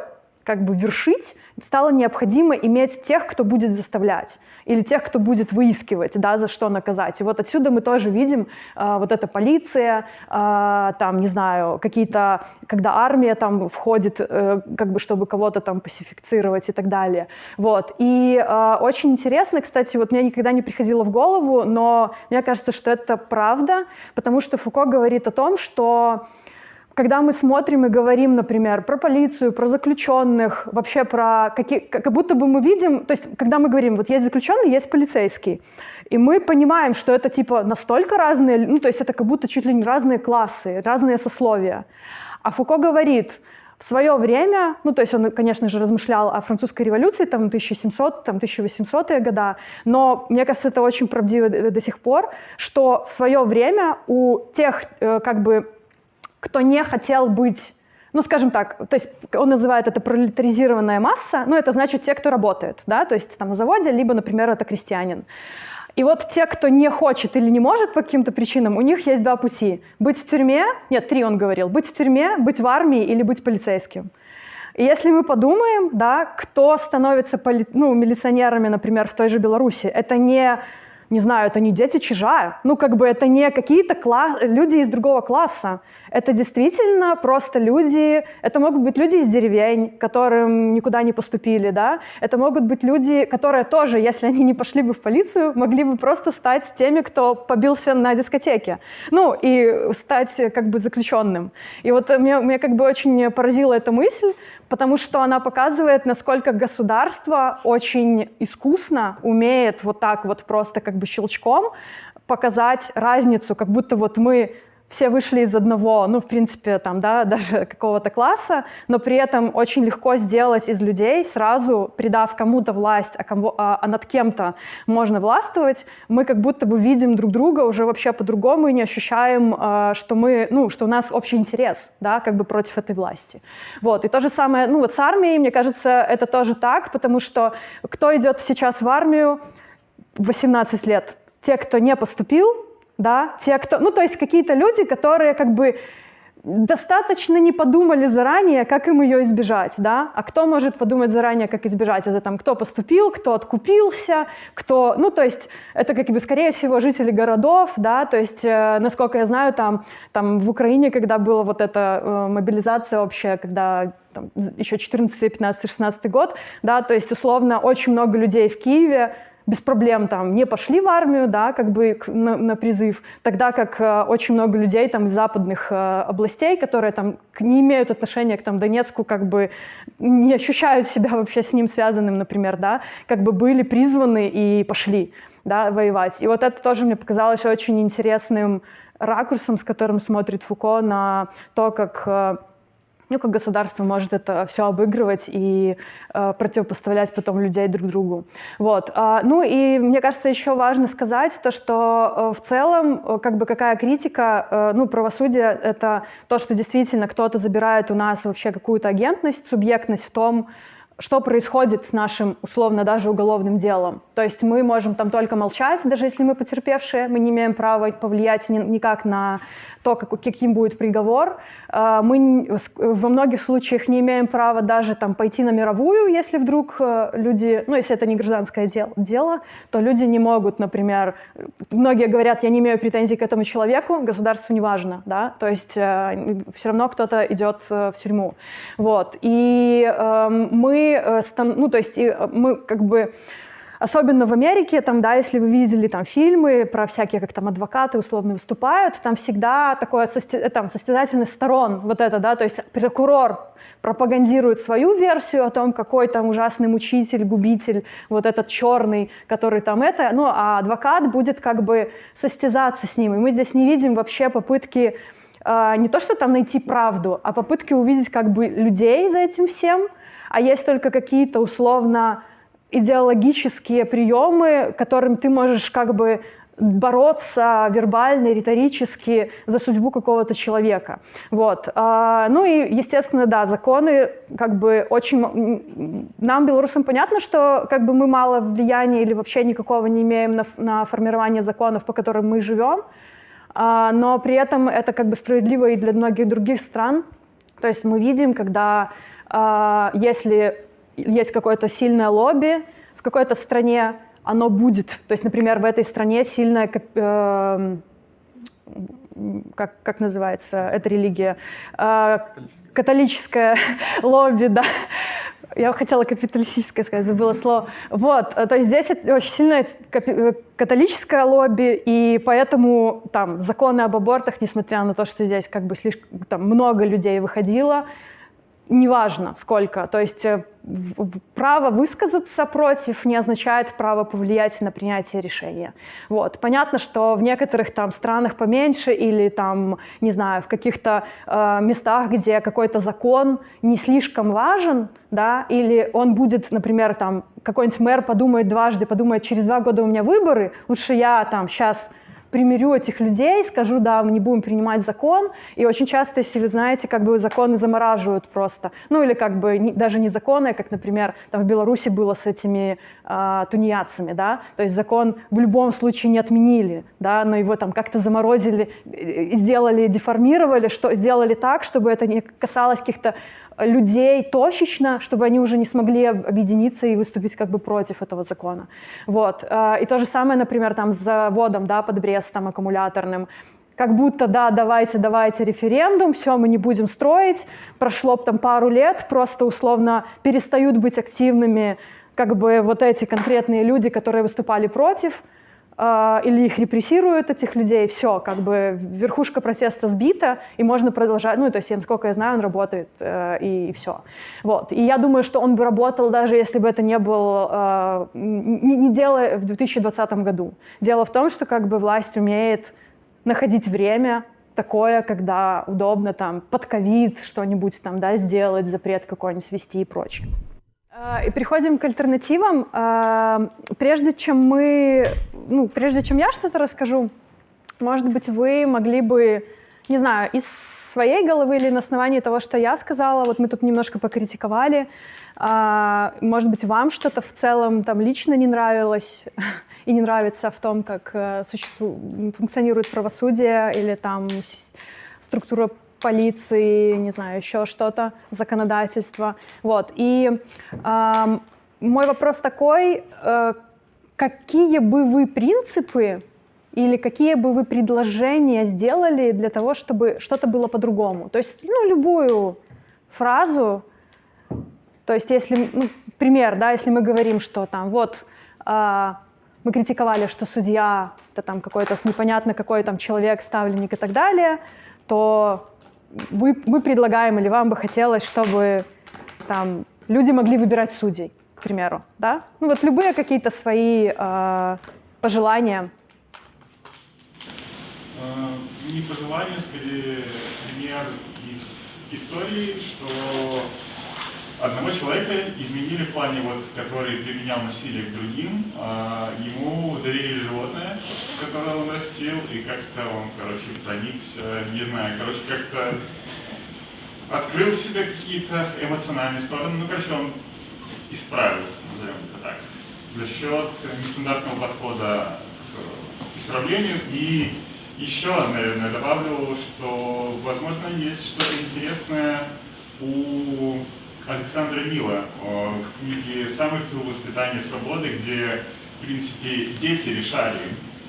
как бы вершить, стало необходимо иметь тех, кто будет заставлять, или тех, кто будет выискивать, да, за что наказать. И вот отсюда мы тоже видим э, вот эта полиция, э, там, не знаю, какие-то, когда армия там входит, э, как бы, чтобы кого-то там пасифицировать и так далее. Вот. И э, очень интересно, кстати, вот мне никогда не приходило в голову, но мне кажется, что это правда, потому что Фуко говорит о том, что когда мы смотрим и говорим, например, про полицию, про заключенных, вообще про какие, как будто бы мы видим, то есть когда мы говорим, вот есть заключенный, есть полицейский, и мы понимаем, что это типа настолько разные, ну то есть это как будто чуть ли не разные классы, разные сословия. А Фуко говорит, в свое время, ну, то есть он, конечно же, размышлял о французской революции, там, 1700, там, 1800-е года, но мне кажется, это очень правдиво до сих пор, что в свое время у тех, э, как бы, кто не хотел быть ну, скажем так, то есть он называет это пролетаризированная масса, ну, это значит те, кто работает, да, то есть там на заводе, либо, например, это крестьянин. И вот те, кто не хочет или не может по каким-то причинам, у них есть два пути. Быть в тюрьме, нет, три он говорил, быть в тюрьме, быть в армии или быть полицейским. И если мы подумаем, да, кто становится поли, ну, милиционерами, например, в той же Беларуси, это не не знаю, это не дети чижа, ну как бы это не какие-то люди из другого класса, это действительно просто люди, это могут быть люди из деревень, которым никуда не поступили, да, это могут быть люди, которые тоже, если они не пошли бы в полицию, могли бы просто стать теми, кто побился на дискотеке, ну и стать как бы заключенным. И вот мне, мне как бы очень поразила эта мысль, потому что она показывает, насколько государство очень искусно умеет вот так вот просто как бы щелчком показать разницу, как будто вот мы все вышли из одного, ну, в принципе, там, да, [laughs] даже какого-то класса, но при этом очень легко сделать из людей сразу, придав кому-то власть, а, кому, а, а над кем-то можно властвовать, мы как будто бы видим друг друга уже вообще по-другому и не ощущаем, а, что мы, ну, что у нас общий интерес, да, как бы против этой власти. Вот, и то же самое, ну, вот с армией, мне кажется, это тоже так, потому что кто идет сейчас в армию в 18 лет? Те, кто не поступил, да, те, кто, ну, то есть какие-то люди, которые как бы достаточно не подумали заранее, как им ее избежать, да, а кто может подумать заранее, как избежать, это там кто поступил, кто откупился, кто, ну, то есть это как бы, скорее всего, жители городов, да, то есть, э, насколько я знаю, там, там в Украине, когда была вот эта э, мобилизация общая, когда там, еще 14, 15, 16 год, да, то есть, условно, очень много людей в Киеве без проблем там не пошли в армию, да, как бы на, на призыв, тогда как э, очень много людей там из западных э, областей, которые там не имеют отношения к там Донецку, как бы не ощущают себя вообще с ним связанным, например, да, как бы были призваны и пошли, да, воевать. И вот это тоже мне показалось очень интересным ракурсом, с которым смотрит Фуко на то, как э, ну, как государство может это все обыгрывать и э, противопоставлять потом людей друг другу. Вот. А, ну и мне кажется, еще важно сказать то, что э, в целом, э, как бы какая критика, э, ну, правосудие — это то, что действительно кто-то забирает у нас вообще какую-то агентность, субъектность в том, что происходит с нашим, условно, даже уголовным делом. То есть мы можем там только молчать, даже если мы потерпевшие, мы не имеем права повлиять ни, никак на то, как, каким будет приговор. А, мы во многих случаях не имеем права даже там пойти на мировую, если вдруг э, люди, ну, если это не гражданское дело, дело то люди не могут, например, многие говорят, я не имею претензий к этому человеку, государству не важно, да, то есть э, все равно кто-то идет э, в тюрьму. Вот. И э, мы Э, ну, то есть э, мы как бы Особенно в Америке, там, да, если вы видели там фильмы про всякие, как там адвокаты условно выступают, там всегда такое сости... Э, там, состязательность сторон, вот это, да, то есть прокурор пропагандирует свою версию о том, какой там ужасный мучитель, губитель, вот этот черный, который там это, ну, а адвокат будет как бы состязаться с ним. И мы здесь не видим вообще попытки не то, что там найти правду, а попытки увидеть как бы людей за этим всем, а есть только какие-то условно идеологические приемы, которым ты можешь как бы бороться вербально, риторически за судьбу какого-то человека. Вот. А, ну и, естественно, да, законы как бы очень... Нам, белорусам, понятно, что как бы мы мало влияния или вообще никакого не имеем на, на формирование законов, по которым мы живем, а, но при этом это как бы справедливо и для многих других стран. То есть мы видим, когда если есть какое-то сильное лобби в какой-то стране, оно будет. То есть, например, в этой стране сильная, э, как, как называется эта религия, э, католическое [laughs] лобби, да. Я хотела капиталистическое сказать, забыла слово. Вот, то есть здесь очень сильное католическое лобби, и поэтому там законы об абортах, несмотря на то, что здесь как бы слишком там, много людей выходило, неважно сколько. То есть э, право высказаться против не означает право повлиять на принятие решения. Вот. Понятно, что в некоторых там странах поменьше или там, не знаю, в каких-то э, местах, где какой-то закон не слишком важен, да, или он будет, например, там какой-нибудь мэр подумает дважды, подумает, через два года у меня выборы, лучше я там сейчас примирю этих людей, скажу, да, мы не будем принимать закон. И очень часто, если вы знаете, как бы законы замораживают просто. Ну или как бы не, даже не законы, как, например, там в Беларуси было с этими э, тунеядцами, да, то есть закон в любом случае не отменили, да, но его там как-то заморозили, сделали, деформировали, что, сделали так, чтобы это не касалось каких-то людей точечно, чтобы они уже не смогли объединиться и выступить как бы против этого закона. Вот. И то же самое, например, там с заводом да, под Брестом аккумуляторным как будто, да, давайте, давайте референдум, все, мы не будем строить, прошло там пару лет, просто условно перестают быть активными как бы вот эти конкретные люди, которые выступали против, или их репрессируют, этих людей, все, как бы верхушка протеста сбита, и можно продолжать, ну, то есть, насколько я знаю, он работает, э, и, и все. Вот. И я думаю, что он бы работал, даже если бы это не был, э, не, не дело в 2020 году. Дело в том, что как бы власть умеет находить время такое, когда удобно там под ковид что-нибудь там, да, сделать, запрет какой-нибудь ввести и прочее. А, и переходим к альтернативам. А, прежде чем мы, ну, прежде чем я что-то расскажу, может быть, вы могли бы, не знаю, из своей головы или на основании того, что я сказала, вот мы тут немножко покритиковали, а, может быть, вам что-то в целом там лично не нравилось [laughs] и не нравится в том, как э, существует, функционирует правосудие или там структура полиции, не знаю, еще что-то, законодательство. Вот. И э, мой вопрос такой, э, какие бы вы принципы или какие бы вы предложения сделали для того, чтобы что-то было по-другому? То есть, ну, любую фразу, то есть, если, ну, пример, да, если мы говорим, что там, вот, э, мы критиковали, что судья это там какой-то непонятно какой там человек, ставленник и так далее, то вы, мы предлагаем или вам бы хотелось, чтобы там люди могли выбирать судей, к примеру, да? Ну вот любые какие-то свои э, пожелания. Не пожелания, скорее пример из истории, что одного человека изменили в плане, вот, который применял насилие к другим, а ему доверили животное, которое он растил, и как-то он, короче, проникся, не знаю, короче, как-то открыл в себе какие-то эмоциональные стороны, ну, короче, он исправился, назовем это так, за счет нестандартного подхода к исправлению. И еще, наверное, добавлю, что, возможно, есть что-то интересное у Александра Мила в книге «Самый пыл воспитания свободы», где, в принципе, дети решали,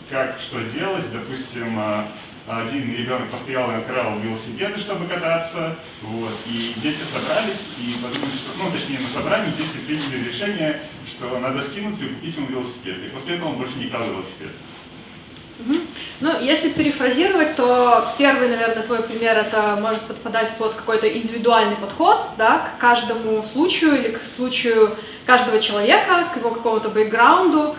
как что делать. Допустим, а, один ребенок постоял и открывал велосипеды, чтобы кататься, вот, и дети собрались и подумали, что, ну, точнее, на собрании дети приняли решение, что надо скинуться и купить ему велосипед. И после этого он больше не крал велосипед. Ну, если перефразировать, то первый, наверное, твой пример, это может подпадать под какой-то индивидуальный подход, да, к каждому случаю или к случаю каждого человека, к его какому-то бэкграунду.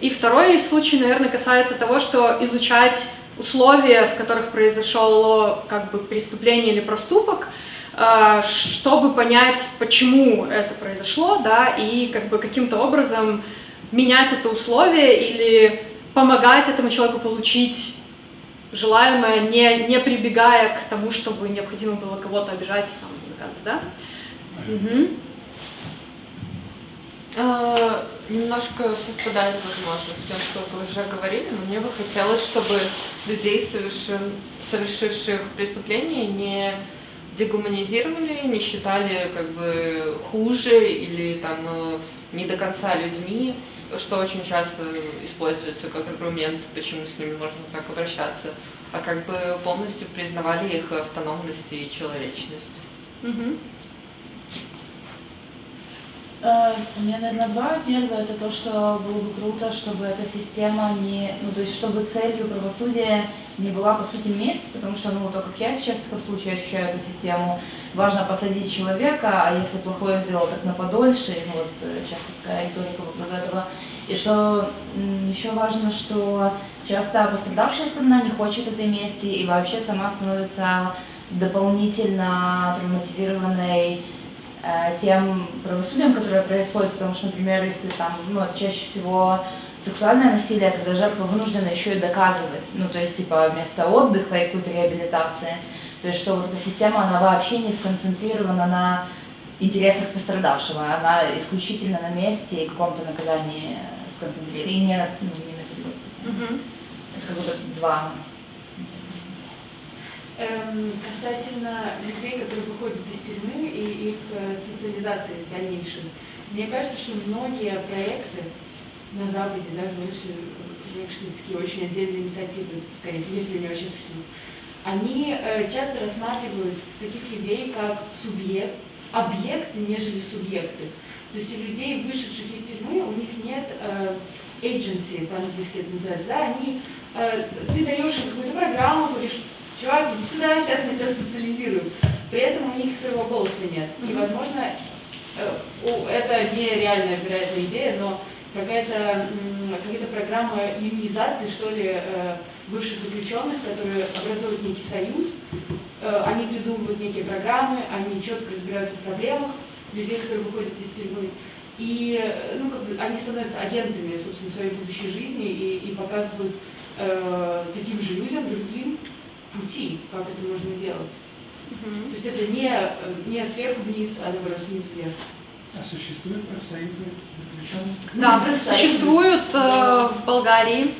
И второй случай, наверное, касается того, что изучать условия, в которых произошло как бы преступление или проступок, э, чтобы понять, почему это произошло, да, и как бы каким-то образом менять это условие или помогать этому человеку получить желаемое, не, не прибегая к тому, чтобы необходимо было кого-то обижать там, да? Угу. А, немножко совпадает, возможно, с тем, что вы уже говорили, но мне бы хотелось, чтобы людей, совершен, совершивших преступления, не дегуманизировали, не считали как бы хуже или там э, не до конца людьми, что очень часто используется как аргумент, почему с ними можно так обращаться, а как бы полностью признавали их автономность и человечность. Угу. У меня, наверное, два. Первое, это то, что было бы круто, чтобы эта система не... Ну, то есть, чтобы целью правосудия не была, по сути, месть, потому что, ну, то, как я сейчас, в этом случае, ощущаю эту систему, важно посадить человека, а если плохое сделал, так на подольше, вот, э, часто такая риторика вокруг этого. И что еще важно, что часто пострадавшая сторона не хочет этой мести и вообще сама становится дополнительно травматизированной Э, тем правосудием, которое происходит, потому что, например, если там, ну, чаще всего сексуальное насилие, когда жертва вынуждена еще и доказывать, ну, то есть, типа, вместо отдыха и какой-то реабилитации, то есть, что вот эта система, она вообще не сконцентрирована на интересах пострадавшего, она исключительно на месте и каком-то наказании сконцентрирована, и не, ну, не на угу. Это как будто два. Эм, касательно людей, которые выходят из тюрьмы и их э, социализации дальнейшей, мне кажется, что многие проекты на Западе, даже вышли, вышли такие очень отдельные инициативы, скорее, если не вообще существуют, они э, часто рассматривают таких людей как субъект, объекты, нежели субъекты. То есть у людей, вышедших из тюрьмы, у них нет э, agency, по-английски это называется, да, они, э, ты даешь им какую-то программу, говоришь, чувак, иди сюда, сейчас мы тебя социализируем. При этом у них своего голоса нет. И, возможно, э, это не реальная, вероятная идея, но какая-то какая программа юнизации, что ли, э, бывших заключенных, которые образуют некий союз, э, они придумывают некие программы, они четко разбираются в проблемах людей, которые выходят из тюрьмы. И ну, как бы, они становятся агентами, собственно, своей будущей жизни и, и показывают э, таким же людям, другим, пути, как это можно сделать. Угу. То есть это не, не сверху вниз, а наоборот снизу вверх. А существуют профсоюзы заключенных? Да, существуют э, в Болгарии.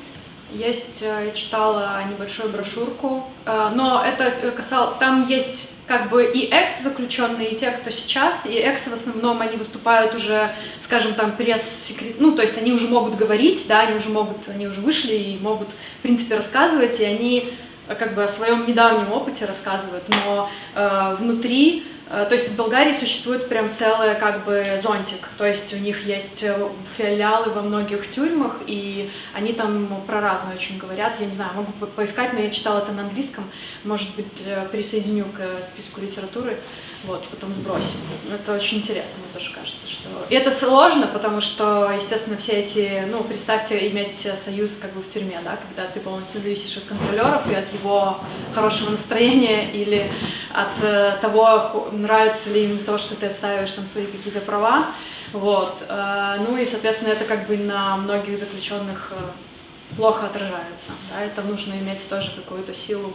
Есть, э, я читала небольшую брошюрку, э, но это касалось, там есть как бы и экс-заключенные, и те, кто сейчас, и экс в основном, они выступают уже, скажем, там, пресс-секрет, ну, то есть они уже могут говорить, да, они уже могут, они уже вышли и могут, в принципе, рассказывать, и они как бы о своем недавнем опыте рассказывают, но э, внутри Э, то есть в Болгарии существует прям целый как бы зонтик, то есть у них есть э, филиалы во многих тюрьмах, и они там про разное очень говорят, я не знаю, могу поискать, но я читала это на английском, может быть, э, присоединю к списку литературы вот, потом сбросим. Это очень интересно, мне тоже кажется, что... И это сложно, потому что, естественно, все эти, ну, представьте, иметь союз как бы в тюрьме, да, когда ты полностью зависишь от контролеров и от его хорошего настроения [laughs] или от э, того, нравится ли им то, что ты отстаиваешь там свои какие-то права, вот. Э, ну и, соответственно, это как бы на многих заключенных э, плохо отражается, да, это нужно иметь тоже какую-то силу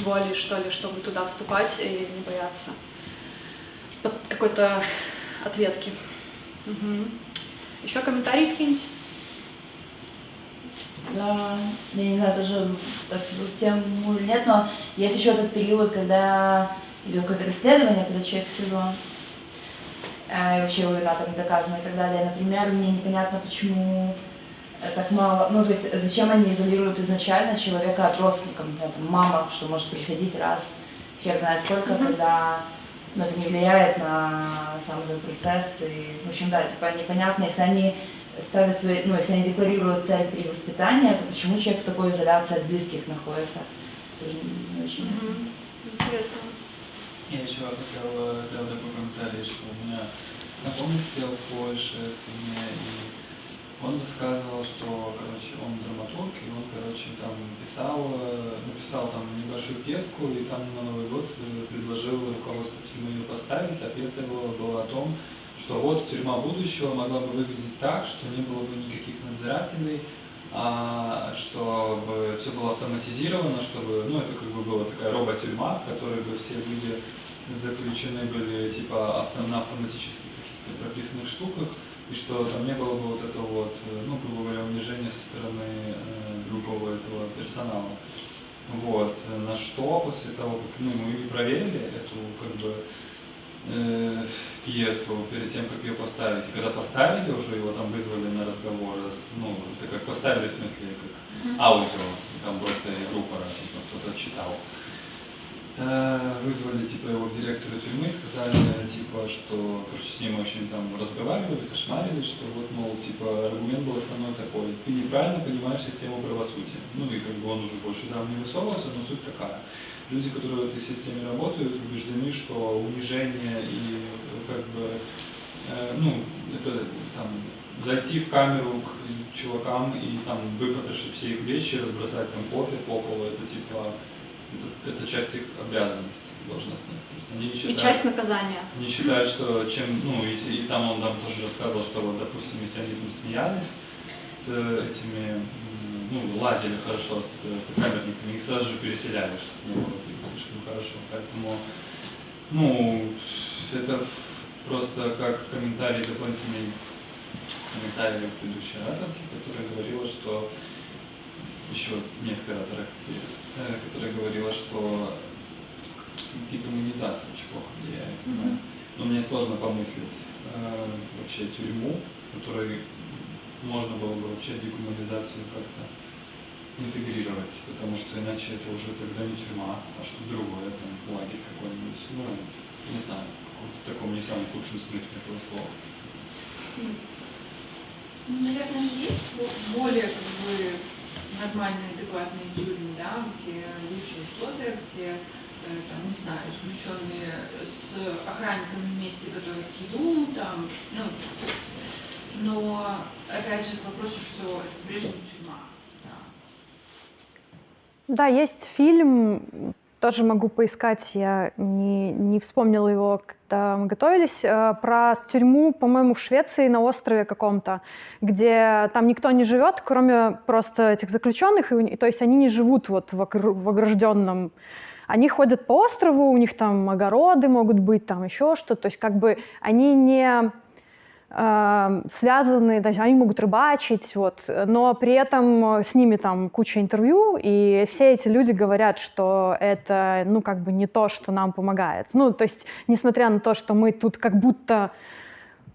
воли, что ли, чтобы туда вступать и не бояться какой-то ответки. Угу. Еще комментарии какие-нибудь? Да, я не знаю, тоже тему или нет, но есть еще этот период, когда идет какое-то расследование, когда человек в СИЗО, э, и вообще его вина там не доказана и так далее. Например, мне непонятно, почему так мало, ну то есть зачем они изолируют изначально человека от родственников, там, мама, что может приходить раз, хер знает сколько, mm-hmm. когда но это не влияет на сам этот процесс. И, в общем, да, типа непонятно, если они ставят свои, ну, если они декларируют цель перевоспитания, то почему человек в такой изоляции от близких находится? Тоже не очень ясно. Mm-hmm. Интересно. Я еще хотел сделать такой комментарий, что у меня знакомый сидел в Польше, в тюрьме, и он высказывал, что, короче, он драматург, и он, короче, там писал, написал там небольшую пьеску, и там на Новый год э, предложил руководству тюрьмы ее поставить, а пьеса его была о том, что вот тюрьма будущего могла бы выглядеть так, что не было бы никаких надзирателей, а, чтобы все было автоматизировано, чтобы, ну, это как бы была такая робот-тюрьма, в которой бы все люди заключены были типа авто, на автоматических каких-то прописанных штуках, и что там не было бы вот этого вот, э, ну, грубо говоря, унижения со стороны э, другого этого персонала. Вот. На что после того, как ну, мы проверили эту как бы э, пьесу перед тем, как ее поставить. И когда поставили уже, его там вызвали на разговор, ну, это как поставили, в смысле, как аудио, там просто из рупора, типа, кто-то читал. Э, вызвали типа его к директору тюрьмы, сказали типа, что короче, с ним очень там разговаривали, кошмарили, что вот, мол, типа аргумент был основной такой, ты неправильно понимаешь систему правосудия. Ну и как бы он уже больше там не высовывался, но суть такая. Люди, которые в этой системе работают, убеждены, что унижение и как бы, э, ну, это там зайти в камеру к чувакам и там выпотрошить все их вещи, разбросать там кофе по полу, это типа это часть их обязанностей должностных. То есть они считают, и часть наказания. Они считают, что чем, ну, и, и там он там тоже рассказывал, что вот, допустим, если они там смеялись с этими, ну, ладили хорошо с, с камерниками, их сразу же переселяли, чтобы не было типа, слишком хорошо. Поэтому, ну, это просто как комментарий дополнительный комментарий предыдущей ораторки, которая говорила, что еще несколько ораторов, э, которая говорила, что декоммунизация очень плохо влияет. Mm-hmm. Но мне сложно помыслить э, вообще тюрьму, которой можно было бы вообще декоммунизацию как-то интегрировать, потому что иначе это уже тогда не тюрьма, а что-то другое, там, лагерь какой-нибудь, ну, не знаю, в таком не самом худшем смысле этого слова. Ну, наверное, есть более как бы нормальные, адекватные тюрьмы, да, где лучшие условия, где э, там, не знаю, заключенные с охранниками вместе готовят еду, там, ну, но, опять же, к вопросу, что это по-прежнему тюрьма. Да, есть фильм, тоже могу поискать, я не, не вспомнила его, когда мы готовились, э, про тюрьму, по-моему, в Швеции на острове каком-то, где там никто не живет, кроме просто этих заключенных, и, то есть они не живут вот в, в огражденном они ходят по острову, у них там огороды могут быть, там еще что-то. То есть как бы они не связаны, то есть они могут рыбачить, вот, но при этом с ними там куча интервью, и все эти люди говорят, что это, ну, как бы не то, что нам помогает. Ну, то есть, несмотря на то, что мы тут как будто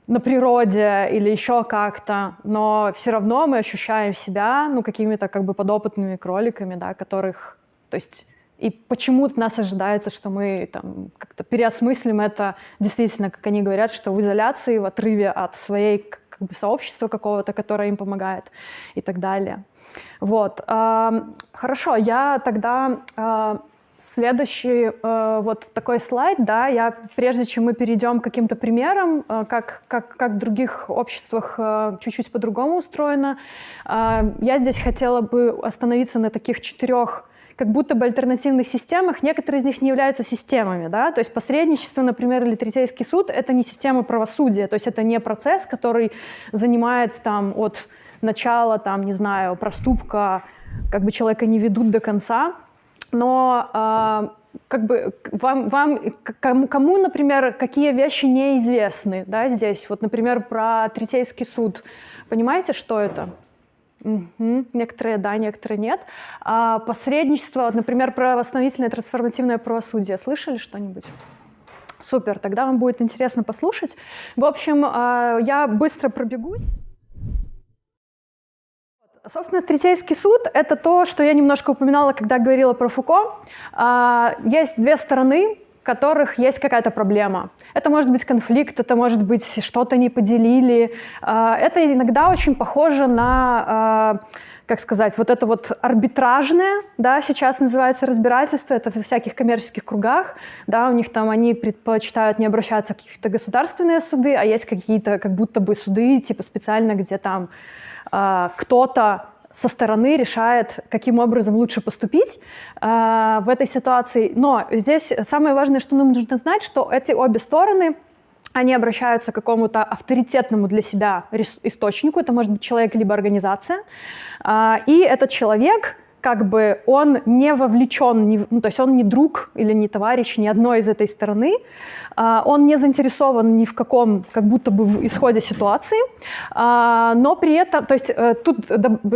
на природе или еще как-то, но все равно мы ощущаем себя, ну, какими-то как бы подопытными кроликами, да, которых, то есть и почему-то нас ожидается, что мы там как-то переосмыслим это действительно, как они говорят, что в изоляции, в отрыве от своей как бы, сообщества какого-то, которое им помогает и так далее. Вот. Хорошо, я тогда а, следующий э, вот такой слайд, да, я прежде чем мы перейдем к каким-то примерам, э, как, как, как в других обществах э, чуть-чуть по-другому устроено, я здесь хотела бы остановиться на таких четырех как будто бы альтернативных системах, некоторые из них не являются системами. Да? То есть посредничество, например, или третейский суд — это не система правосудия, то есть это не процесс, который занимает там, от начала, там, не знаю, проступка, как бы человека не ведут до конца, но э, как бы вам, вам кому, кому, например, какие вещи неизвестны, да, здесь, вот, например, про третейский суд, понимаете, что это? Угу. Некоторые да, некоторые нет. А посредничество, вот, например, про восстановительное трансформативное правосудие. Слышали что-нибудь? Супер, тогда вам будет интересно послушать. В общем, а, я быстро пробегусь. Собственно, Третейский суд — это то, что я немножко упоминала, когда говорила про Фуко. А, есть две стороны которых есть какая-то проблема. Это может быть конфликт, это может быть что-то не поделили. А, это иногда очень похоже на а, как сказать, вот это вот арбитражное, да, сейчас называется разбирательство, это в всяких коммерческих кругах, да, у них там они предпочитают не обращаться в какие-то государственные суды, а есть какие-то как будто бы суды, типа специально, где там э, кто-то со стороны решает, каким образом лучше поступить э, в этой ситуации. Но здесь самое важное, что нам нужно знать, что эти обе стороны они обращаются к какому-то авторитетному для себя источнику, это может быть человек либо организация, э, и этот человек как бы он не вовлечен, не, ну, то есть он не друг или не товарищ ни одной из этой стороны, а, он не заинтересован ни в каком, как будто бы в исходе ситуации, а, но при этом, то есть э, тут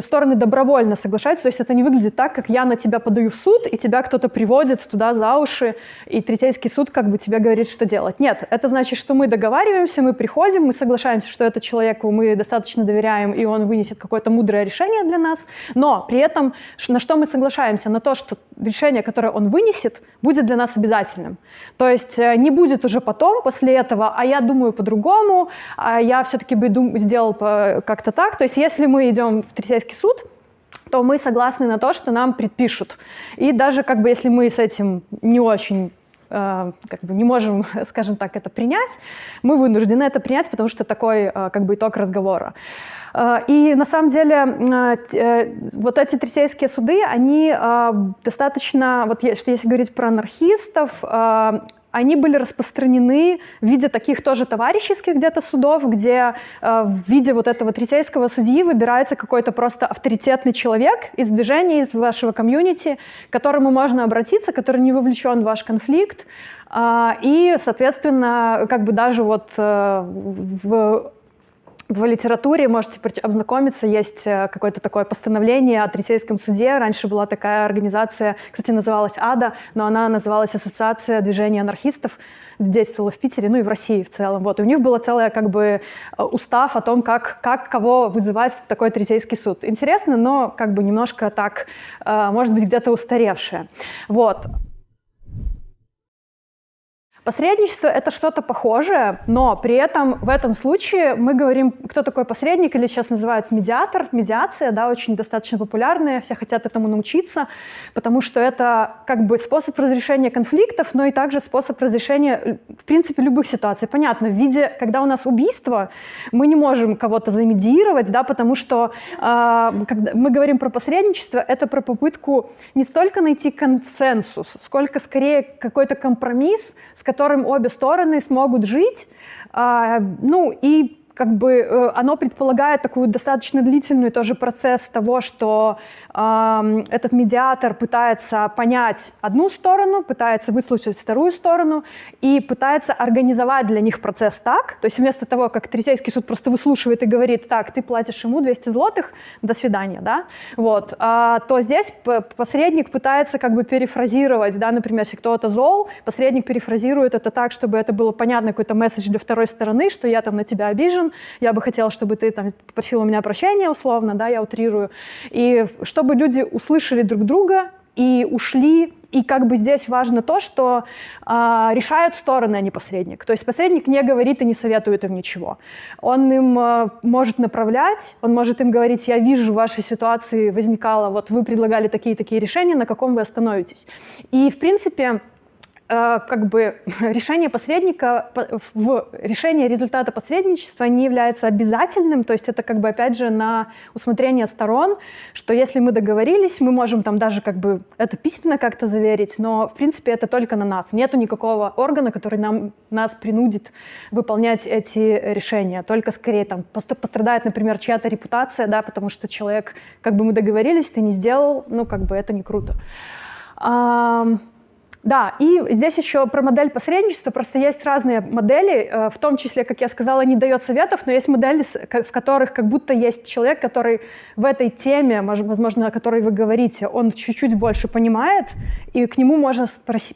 стороны добровольно соглашаются, то есть это не выглядит так, как я на тебя подаю в суд, и тебя кто-то приводит туда за уши, и третейский суд как бы тебе говорит, что делать. Нет, это значит, что мы договариваемся, мы приходим, мы соглашаемся, что это человеку мы достаточно доверяем, и он вынесет какое-то мудрое решение для нас, но при этом на что мы соглашаемся? На то, что решение, которое он вынесет, будет для нас обязательным. То есть э, не будет уже потом, после этого, а я думаю по-другому, а я все-таки бы сделал как-то так. То есть если мы идем в Третейский суд, то мы согласны на то, что нам предпишут. И даже как бы если мы с этим не очень э, как бы не можем, [laughs] скажем так, это принять, мы вынуждены это принять, потому что такой э, как бы итог разговора. Э, и на самом деле э, э, вот эти третейские суды, они достаточно, вот если говорить про анархистов, они были распространены в виде таких тоже товарищеских где-то судов, где э, в виде вот этого третейского судьи выбирается какой-то просто авторитетный человек из движения, из вашего комьюнити, к которому можно обратиться, который не вовлечен в ваш конфликт. Э, и, соответственно, как бы даже вот э, в в литературе можете ознакомиться, есть э, какое-то такое постановление о Третейском суде. Раньше была такая организация, кстати, называлась АДА, но она называлась Ассоциация движения анархистов действовала в Питере, ну и в России в целом. Вот. И у них было целое как бы э, устав о том, как, как кого вызывать в такой третейский суд. Интересно, но как бы немножко так, э, может быть, где-то устаревшее. Вот. Посредничество — это что-то похожее, но при этом в этом случае мы говорим, кто такой посредник, или сейчас называется медиатор, медиация, да, очень достаточно популярная, все хотят этому научиться, потому что это как бы способ разрешения конфликтов, но и также способ разрешения, в принципе, любых ситуаций. Понятно, в виде, когда у нас убийство, мы не можем кого-то замедиировать, да, потому что э, когда мы говорим про посредничество, это про попытку не столько найти консенсус, сколько скорее какой-то компромисс, с которым обе стороны смогут жить, а, ну и как бы э, оно предполагает такую достаточно длительный тоже процесс того, что э, этот медиатор пытается понять одну сторону, пытается выслушать вторую сторону и пытается организовать для них процесс так, то есть вместо того, как Третейский суд просто выслушивает и говорит, так, ты платишь ему 200 злотых, до свидания, да, вот, э, то здесь посредник пытается как бы перефразировать, да, например, если кто-то зол, посредник перефразирует это так, чтобы это было понятно, какой-то месседж для второй стороны, что я там на тебя обижен, должен, я бы хотела, чтобы ты там попросил у меня прощения условно, да, я утрирую, и чтобы люди услышали друг друга и ушли и как бы здесь важно то, что э, решают стороны, а не посредник. То есть посредник не говорит и не советует им ничего. Он им э, может направлять, он может им говорить, я вижу в вашей ситуации возникало, вот вы предлагали такие-такие решения, на каком вы остановитесь. И в принципе как бы [laughs] решение посредника, в решение результата посредничества не является обязательным, то есть это как бы опять же на усмотрение сторон, что если мы договорились, мы можем там даже как бы это письменно как-то заверить, но в принципе это только на нас. Нету никакого органа, который нам, нас принудит выполнять эти решения, только скорее там пострадает, например, чья-то репутация, да, потому что человек, как бы мы договорились, ты не сделал, ну как бы это не круто. Да, и здесь еще про модель посредничества. Просто есть разные модели, э, в том числе, как я сказала, не дает советов, но есть модели, в которых как будто есть человек, который в этой теме, возможно, о которой вы говорите, он чуть-чуть больше понимает, и к нему можно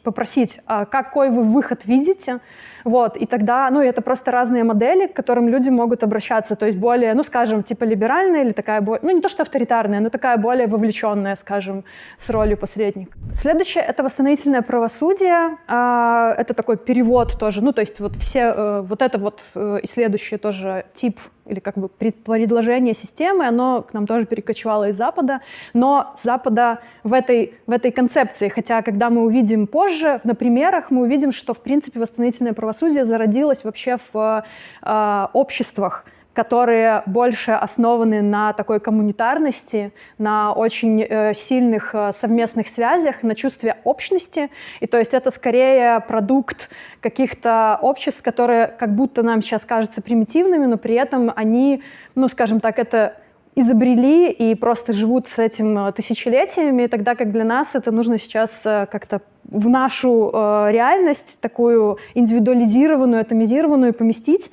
попросить, а какой вы выход видите, вот, и тогда, ну, это просто разные модели, к которым люди могут обращаться, то есть более, ну, скажем, типа либеральная или такая, ну, не то что авторитарная, но такая более вовлеченная, скажем, с ролью посредника. Следующее — это восстановительное правосудие. А, это такой перевод тоже, ну, то есть вот все, э, вот это вот э, и следующее тоже тип или как бы предложение системы, оно к нам тоже перекочевало из Запада, но Запада в этой, в этой концепции, хотя когда мы увидим позже, на примерах мы увидим, что в принципе восстановительное правосудие зародилось вообще в э, обществах, которые больше основаны на такой коммунитарности, на очень э, сильных э, совместных связях, на чувстве общности. И то есть это скорее продукт каких-то обществ, которые как будто нам сейчас кажутся примитивными, но при этом они, ну скажем так, это изобрели и просто живут с этим э, тысячелетиями, тогда как для нас это нужно сейчас как-то в нашу реальность, такую индивидуализированную, атомизированную поместить.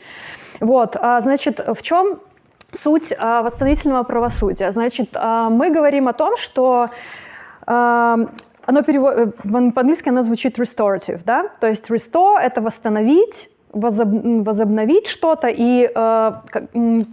Вот, а, значит, в чем суть а, восстановительного правосудия? Значит, а, мы говорим о том, что оно перевод... по-английски оно звучит restorative, да? То есть restore — это восстановить, возобновить что-то. И э,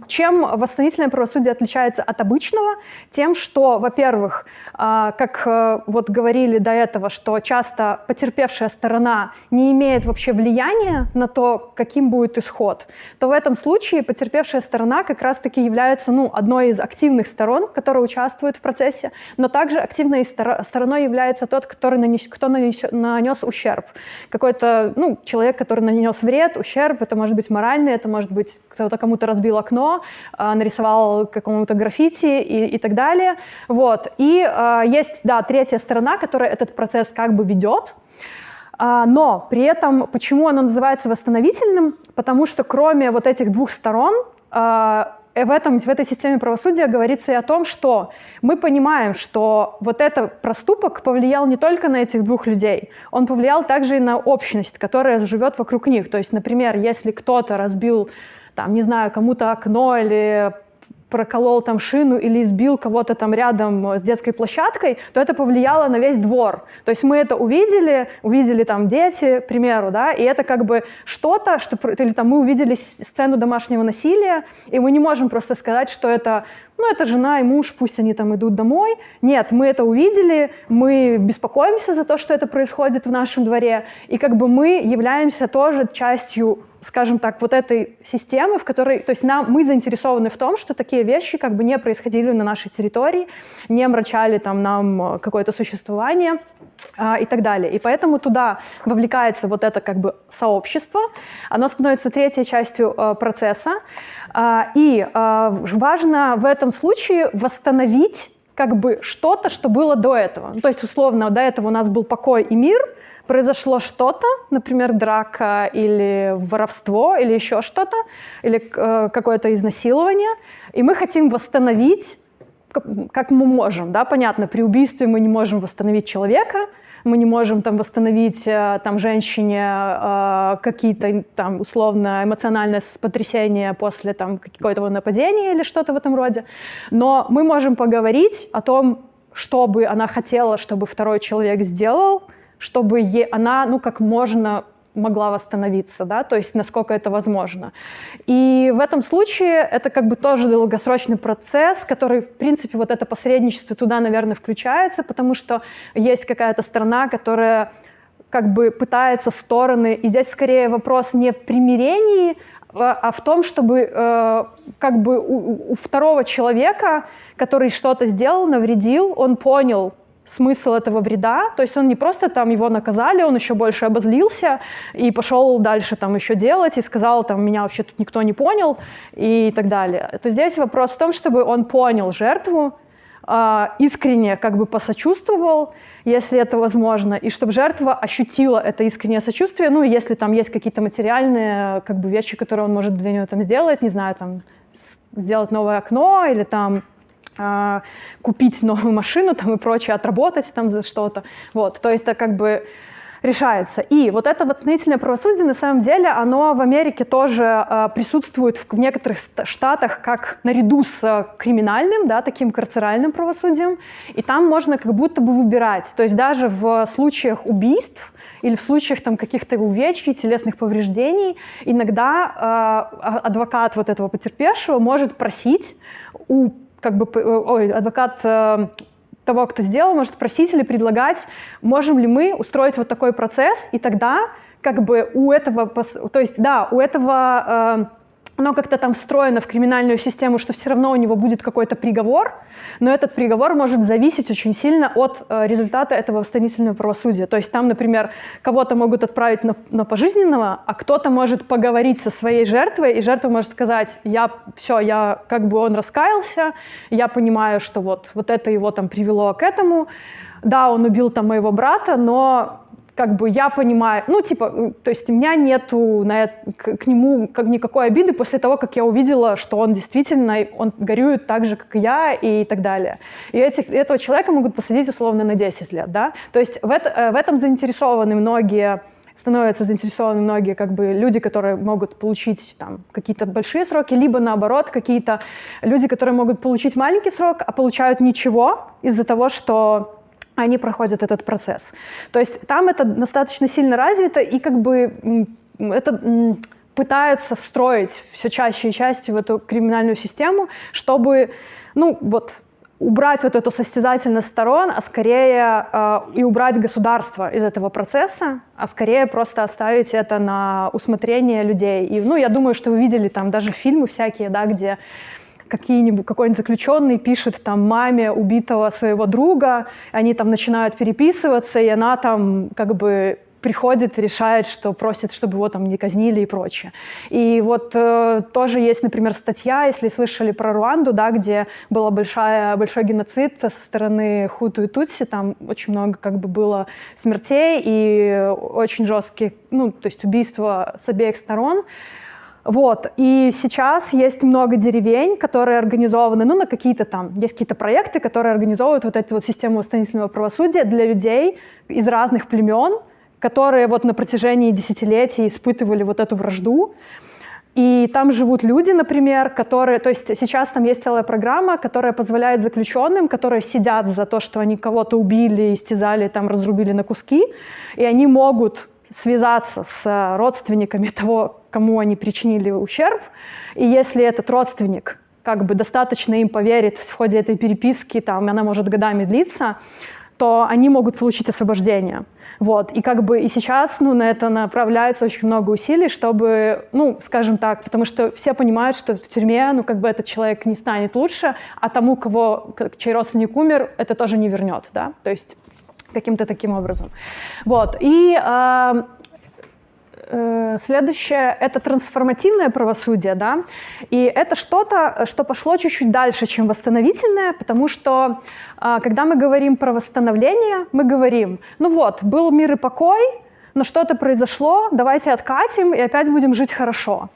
чем восстановительное правосудие отличается от обычного? Тем, что, во-первых, э, как э, вот говорили до этого, что часто потерпевшая сторона не имеет вообще влияния на то, каким будет исход, то в этом случае потерпевшая сторона как раз-таки является ну, одной из активных сторон, которая участвует в процессе, но также активной стороной является тот, который нанес, кто нанес, нанес ущерб. Какой-то ну, человек, который нанес вред, вред, ущерб, это может быть моральный, это может быть кто-то кому-то разбил окно, а, нарисовал какому-то граффити и, и так далее. Вот. И а, есть, да, третья сторона, которая этот процесс как бы ведет, а, но при этом, почему оно называется восстановительным? Потому что кроме вот этих двух сторон, в, этом, в этой системе правосудия говорится и о том, что мы понимаем, что вот этот проступок повлиял не только на этих двух людей, он повлиял также и на общность, которая живет вокруг них. То есть, например, если кто-то разбил там, не знаю, кому-то окно или проколол там шину или избил кого-то там рядом с детской площадкой, то это повлияло на весь двор. То есть мы это увидели, увидели там дети, к примеру, да, и это как бы что-то, что, или там мы увидели сцену домашнего насилия, и мы не можем просто сказать, что это ну, это жена и муж, пусть они там идут домой. Нет, мы это увидели, мы беспокоимся за то, что это происходит в нашем дворе, и как бы мы являемся тоже частью скажем так, вот этой системы, в которой, то есть нам, мы заинтересованы в том, что такие вещи как бы не происходили на нашей территории, не омрачали там нам э, какое-то существование а, и так далее. И поэтому туда вовлекается вот это как бы сообщество, оно становится третьей частью э, процесса, а, и а, важно в этом случае восстановить как бы что-то, что было до этого. Ну, то есть, условно, до этого у нас был покой и мир, произошло что-то, например, драка или воровство, или еще что-то, или э, какое-то изнасилование, и мы хотим восстановить, как мы можем. Да? Понятно, при убийстве мы не можем восстановить человека, мы не можем там восстановить э, там женщине э, какие-то там условно эмоциональное потрясение после там какого-то нападения или что-то в этом роде, но мы можем поговорить о том, что бы она хотела, чтобы второй человек сделал, чтобы е, она ну как можно могла восстановиться, да, то есть насколько это возможно. И в этом случае это как бы тоже долгосрочный процесс, который, в принципе, вот это посредничество туда, наверное, включается, потому что есть какая-то страна, которая как бы пытается стороны, и здесь скорее вопрос не в примирении, а, а в том, чтобы э, как бы у, у второго человека, который что-то сделал, навредил, он понял, смысл этого вреда, то есть он не просто там его наказали, он еще больше обозлился и пошел дальше там еще делать и сказал там меня вообще тут никто не понял и так далее. То здесь вопрос в том, чтобы он понял жертву, а, искренне как бы посочувствовал, если это возможно, и чтобы жертва ощутила это искреннее сочувствие, ну, если там есть какие-то материальные как бы вещи, которые он может для нее там сделать, не знаю, там сделать новое окно или там купить новую машину там и прочее, отработать там за что-то. Вот, то есть это как бы решается. И вот это восстановительное правосудие, на самом деле, оно в Америке тоже э, присутствует в, в некоторых штатах как наряду с э, криминальным, да, таким карцеральным правосудием, и там можно как будто бы выбирать. То есть даже в случаях убийств или в случаях там каких-то увечий, телесных повреждений, иногда э, адвокат вот этого потерпевшего может просить у как бы, э, ой, адвокат э, того, кто сделал, может просить или предлагать, можем ли мы устроить вот такой процесс, и тогда как бы у этого, то есть да, у этого э, оно как-то там встроено в криминальную систему, что все равно у него будет какой-то приговор, но этот приговор может зависеть очень сильно от э, результата этого восстановительного правосудия. То есть там, например, кого-то могут отправить на, на пожизненного, а кто-то может поговорить со своей жертвой, и жертва может сказать, я все, я как бы он раскаялся, я понимаю, что вот, вот это его там привело к этому, да, он убил там моего брата, но как бы я понимаю, ну, типа, э, то есть у меня нету на, к, к нему как, никакой обиды после того, как я увидела, что он действительно, он горюет так же, как и я, и так далее. И этих, этого человека могут посадить условно на 10 лет, да. То есть в, это, э, в этом заинтересованы многие становятся заинтересованы многие как бы люди, которые могут получить там какие-то большие сроки, либо наоборот какие-то люди, которые могут получить маленький срок, а получают ничего из-за того, что они проходят этот процесс. То есть там это достаточно сильно развито, и как бы это пытаются встроить все чаще и чаще в эту криминальную систему, чтобы, ну, вот, убрать вот эту состязательность сторон, а скорее э, и убрать государство из этого процесса, а скорее просто оставить это на усмотрение людей. И, ну, я думаю, что вы видели там даже фильмы всякие, да, где какие-нибудь, какой-нибудь заключенный пишет там маме убитого своего друга, они там начинают переписываться, и она там как бы приходит, решает, что просит, чтобы его там не казнили и прочее. И вот э, тоже есть, например, статья, если слышали про Руанду, да, где был большой геноцид со стороны Хуту и Тутси, там очень много как бы было смертей и очень жесткие, ну, то есть убийства с обеих сторон. Вот. И сейчас есть много деревень, которые организованы, ну, на какие-то там, есть какие-то проекты, которые организовывают вот эту вот систему восстановительного правосудия для людей из разных племен, которые вот на протяжении десятилетий испытывали вот эту вражду. и там живут люди, например, которые, то есть сейчас там есть целая программа, которая позволяет заключенным, которые сидят за то, что они кого-то убили, истязали, там разрубили на куски, и они могут связаться с родственниками того, кому они причинили ущерб, и если этот родственник как бы достаточно им поверит в ходе этой переписки, там, она может годами длиться, то они могут получить освобождение. Вот. И как бы и сейчас ну, на это направляется очень много усилий, чтобы, ну, скажем так, потому что все понимают, что в тюрьме, ну, как бы этот человек не станет лучше, а тому, кого, чей родственник умер, это тоже не вернет, да, то есть каким-то таким образом. Вот. И э, Э, следующее — это трансформативное правосудие, да, и это что-то, что пошло чуть-чуть дальше, чем восстановительное, потому что, э, когда мы говорим про восстановление, мы говорим, ну вот, был мир и покой, но что-то произошло, давайте откатим и опять будем жить хорошо.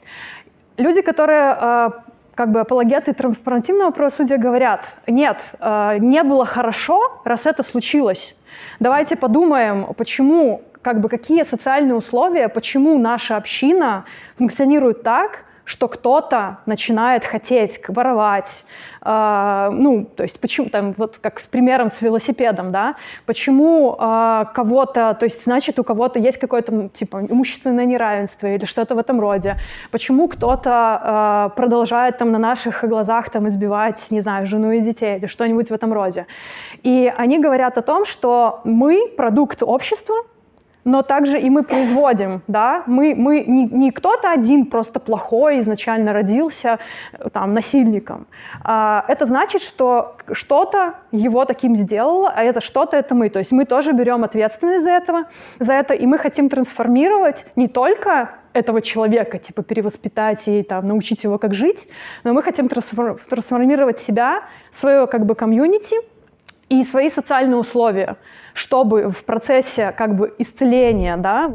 Люди, которые э, как бы апологеты трансформативного правосудия говорят, нет, не было хорошо, раз это случилось. Давайте подумаем, почему как бы какие социальные условия, почему наша община функционирует так, что кто-то начинает хотеть воровать, э, ну, то есть почему, там, вот как с примером с велосипедом, да, почему э, кого-то, то есть, значит, у кого-то есть какое-то, типа, имущественное неравенство или что-то в этом роде, почему кто-то э, продолжает там на наших глазах там избивать, не знаю, жену и детей или что-нибудь в этом роде. И они говорят о том, что мы продукт общества, но также и мы производим, да, мы, мы не, не кто-то один просто плохой изначально родился э, там насильником. А, это значит, что что-то его таким сделало, а это что-то это мы. То есть мы тоже берем ответственность за этого, за это, и мы хотим трансформировать не только этого человека, типа перевоспитать и там, научить его, как жить, но мы хотим трансформировать себя, свое как бы комьюнити и свои социальные условия чтобы в процессе как бы исцеления, да,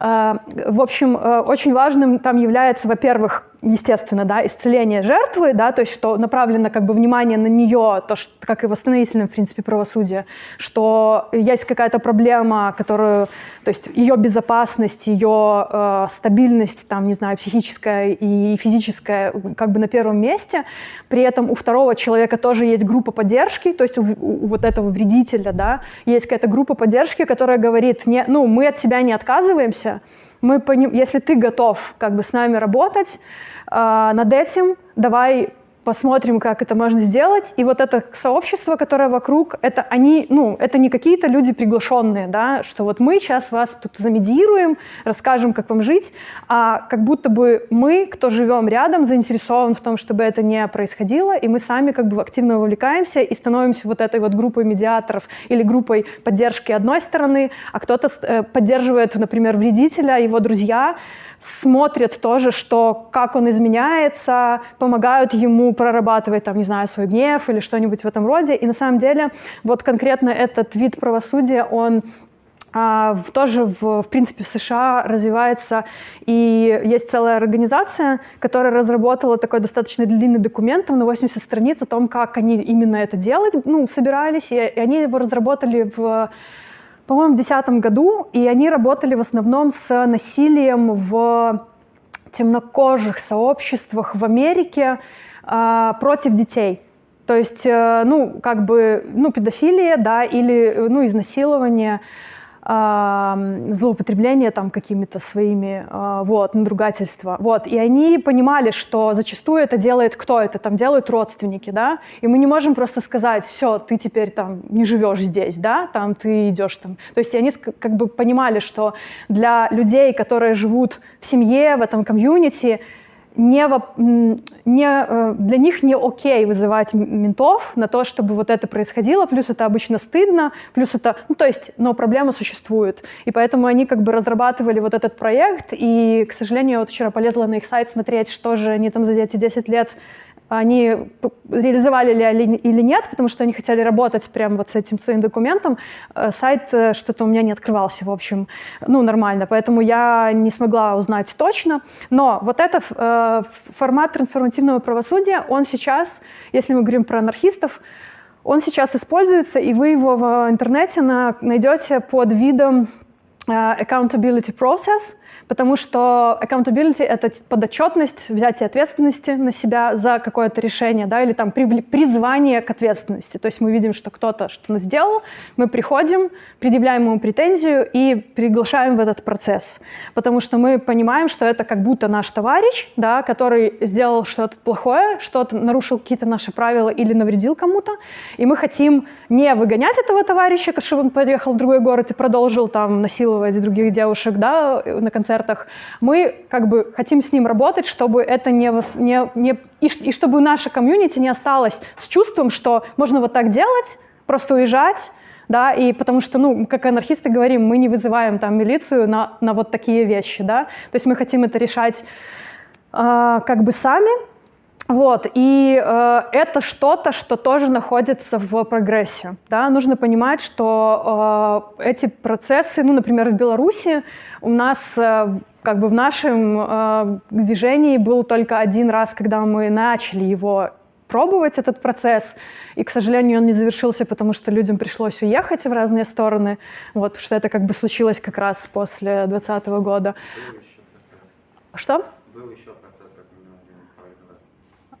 э, в общем, э, очень важным там является, во-первых, естественно, да, исцеление жертвы, да, то есть что направлено как бы внимание на нее, то, что, как и в восстановительном, в принципе, правосудии, что есть какая-то проблема, которую, то есть ее безопасность, ее э, стабильность, там, не знаю, психическая и физическая как бы на первом месте, при этом у второго человека тоже есть группа поддержки, то есть у, у вот этого вредителя, да, есть какая-то группа поддержки, которая говорит, не, ну, мы от тебя не отказываемся, мы поним... если ты готов как бы с нами работать э, над этим, давай посмотрим, как это можно сделать. И вот это сообщество, которое вокруг, это они, ну, это не какие-то люди приглашенные, да, что вот мы сейчас вас тут замедируем, расскажем, как вам жить, а как будто бы мы, кто живем рядом, заинтересован в том, чтобы это не происходило, и мы сами как бы активно вовлекаемся и становимся вот этой вот группой медиаторов или группой поддержки одной стороны, а кто-то э, поддерживает, например, вредителя, его друзья, смотрят тоже, что как он изменяется, помогают ему прорабатывать, там, не знаю, свой гнев или что-нибудь в этом роде. И на самом деле вот конкретно этот вид правосудия, он а, тоже, в, в принципе, в США развивается, и есть целая организация, которая разработала такой достаточно длинный документ, там на 80 страниц о том, как они именно это делать, ну, собирались, и, и они его разработали в по-моему, в 2010 году, и они работали в основном с насилием в темнокожих сообществах в Америке э, против детей. То есть, э, ну, как бы, ну, педофилия, да, или, ну, изнасилование злоупотребление там какими-то своими, а, вот, надругательства, вот, и они понимали, что зачастую это делает кто? Это там делают родственники, да, и мы не можем просто сказать, все, ты теперь там не живешь здесь, да, там ты идешь там, то есть они как бы понимали, что для людей, которые живут в семье, в этом комьюнити, не, не, э, для них не окей вызывать ментов на то, чтобы вот это происходило, плюс это обычно стыдно, плюс это, ну то есть, но проблема существует. И поэтому они как бы разрабатывали вот этот проект, и, к сожалению, я вот вчера полезла на их сайт смотреть, что же они там за эти 10 лет они реализовали ли или нет, потому что они хотели работать прямо вот с этим своим документом. Э, сайт э, что-то у меня не открывался, в общем, ну, нормально, поэтому я не смогла узнать точно. Но вот этот э, формат трансформативного правосудия, он сейчас, если мы говорим про анархистов, он сейчас используется, и вы его в интернете на, найдете под видом accountability process, потому что accountability — это подотчетность, взятие ответственности на себя за какое-то решение, да, или там призвание к ответственности. То есть мы видим, что кто-то что-то сделал, мы приходим, предъявляем ему претензию и приглашаем в этот процесс, потому что мы понимаем, что это как будто наш товарищ, да, который сделал что-то плохое, что-то нарушил какие-то наши правила или навредил кому-то, и мы хотим не выгонять этого товарища, чтобы он поехал в другой город и продолжил там насиловать других девушек, да, на концертах, мы как бы хотим с ним работать, чтобы это не, не, не и, и чтобы наша комьюнити не осталась с чувством, что можно вот так делать, просто уезжать, да, и потому что, ну, как анархисты говорим, мы не вызываем там милицию на, на вот такие вещи, да, то есть мы хотим это решать э, как бы сами, вот, и э, это что-то, что тоже находится в прогрессе. Да? Нужно понимать, что э, эти процессы, ну, например, в Беларуси у нас э, как бы в нашем э, движении был только один раз, когда мы начали его пробовать, этот процесс, и, к сожалению, он не завершился, потому что людям пришлось уехать в разные стороны, вот, что это как бы случилось как раз после 2020 года. Что? Был еще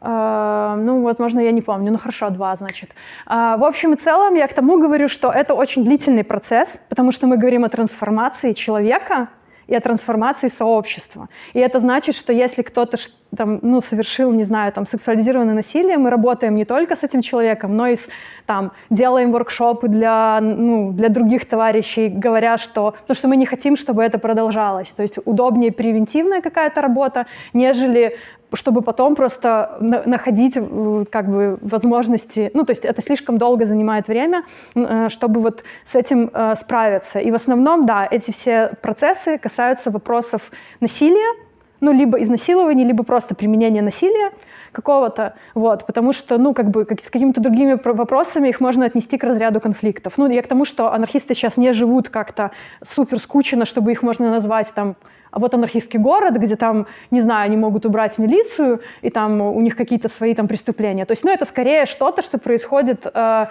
ну, возможно, я не помню, ну хорошо, два, значит. Uh, в общем и целом, я к тому говорю, что это очень длительный процесс, потому что мы говорим о трансформации человека и о трансформации сообщества. И это значит, что если кто-то там, ну, совершил, не знаю, там, сексуализированное насилие, мы работаем не только с этим человеком, но и с, там, делаем воркшопы для, ну, для других товарищей, говоря, что... Потому что мы не хотим, чтобы это продолжалось. То есть удобнее превентивная какая-то работа, нежели чтобы потом просто находить э, как бы возможности, ну то есть это слишком долго занимает время, э, чтобы вот с этим э, справиться. И в основном, да, эти все процессы касаются вопросов насилия, ну, либо изнасилования, либо просто применения насилия какого-то, вот, потому что, ну, как бы как, с какими-то другими вопросами их можно отнести к разряду конфликтов. Ну, я к тому, что анархисты сейчас не живут как-то супер скучно, чтобы их можно назвать там а вот анархистский город, где там, не знаю, они могут убрать милицию, и там у них какие-то свои там преступления. То есть, ну, это скорее что-то, что происходит э,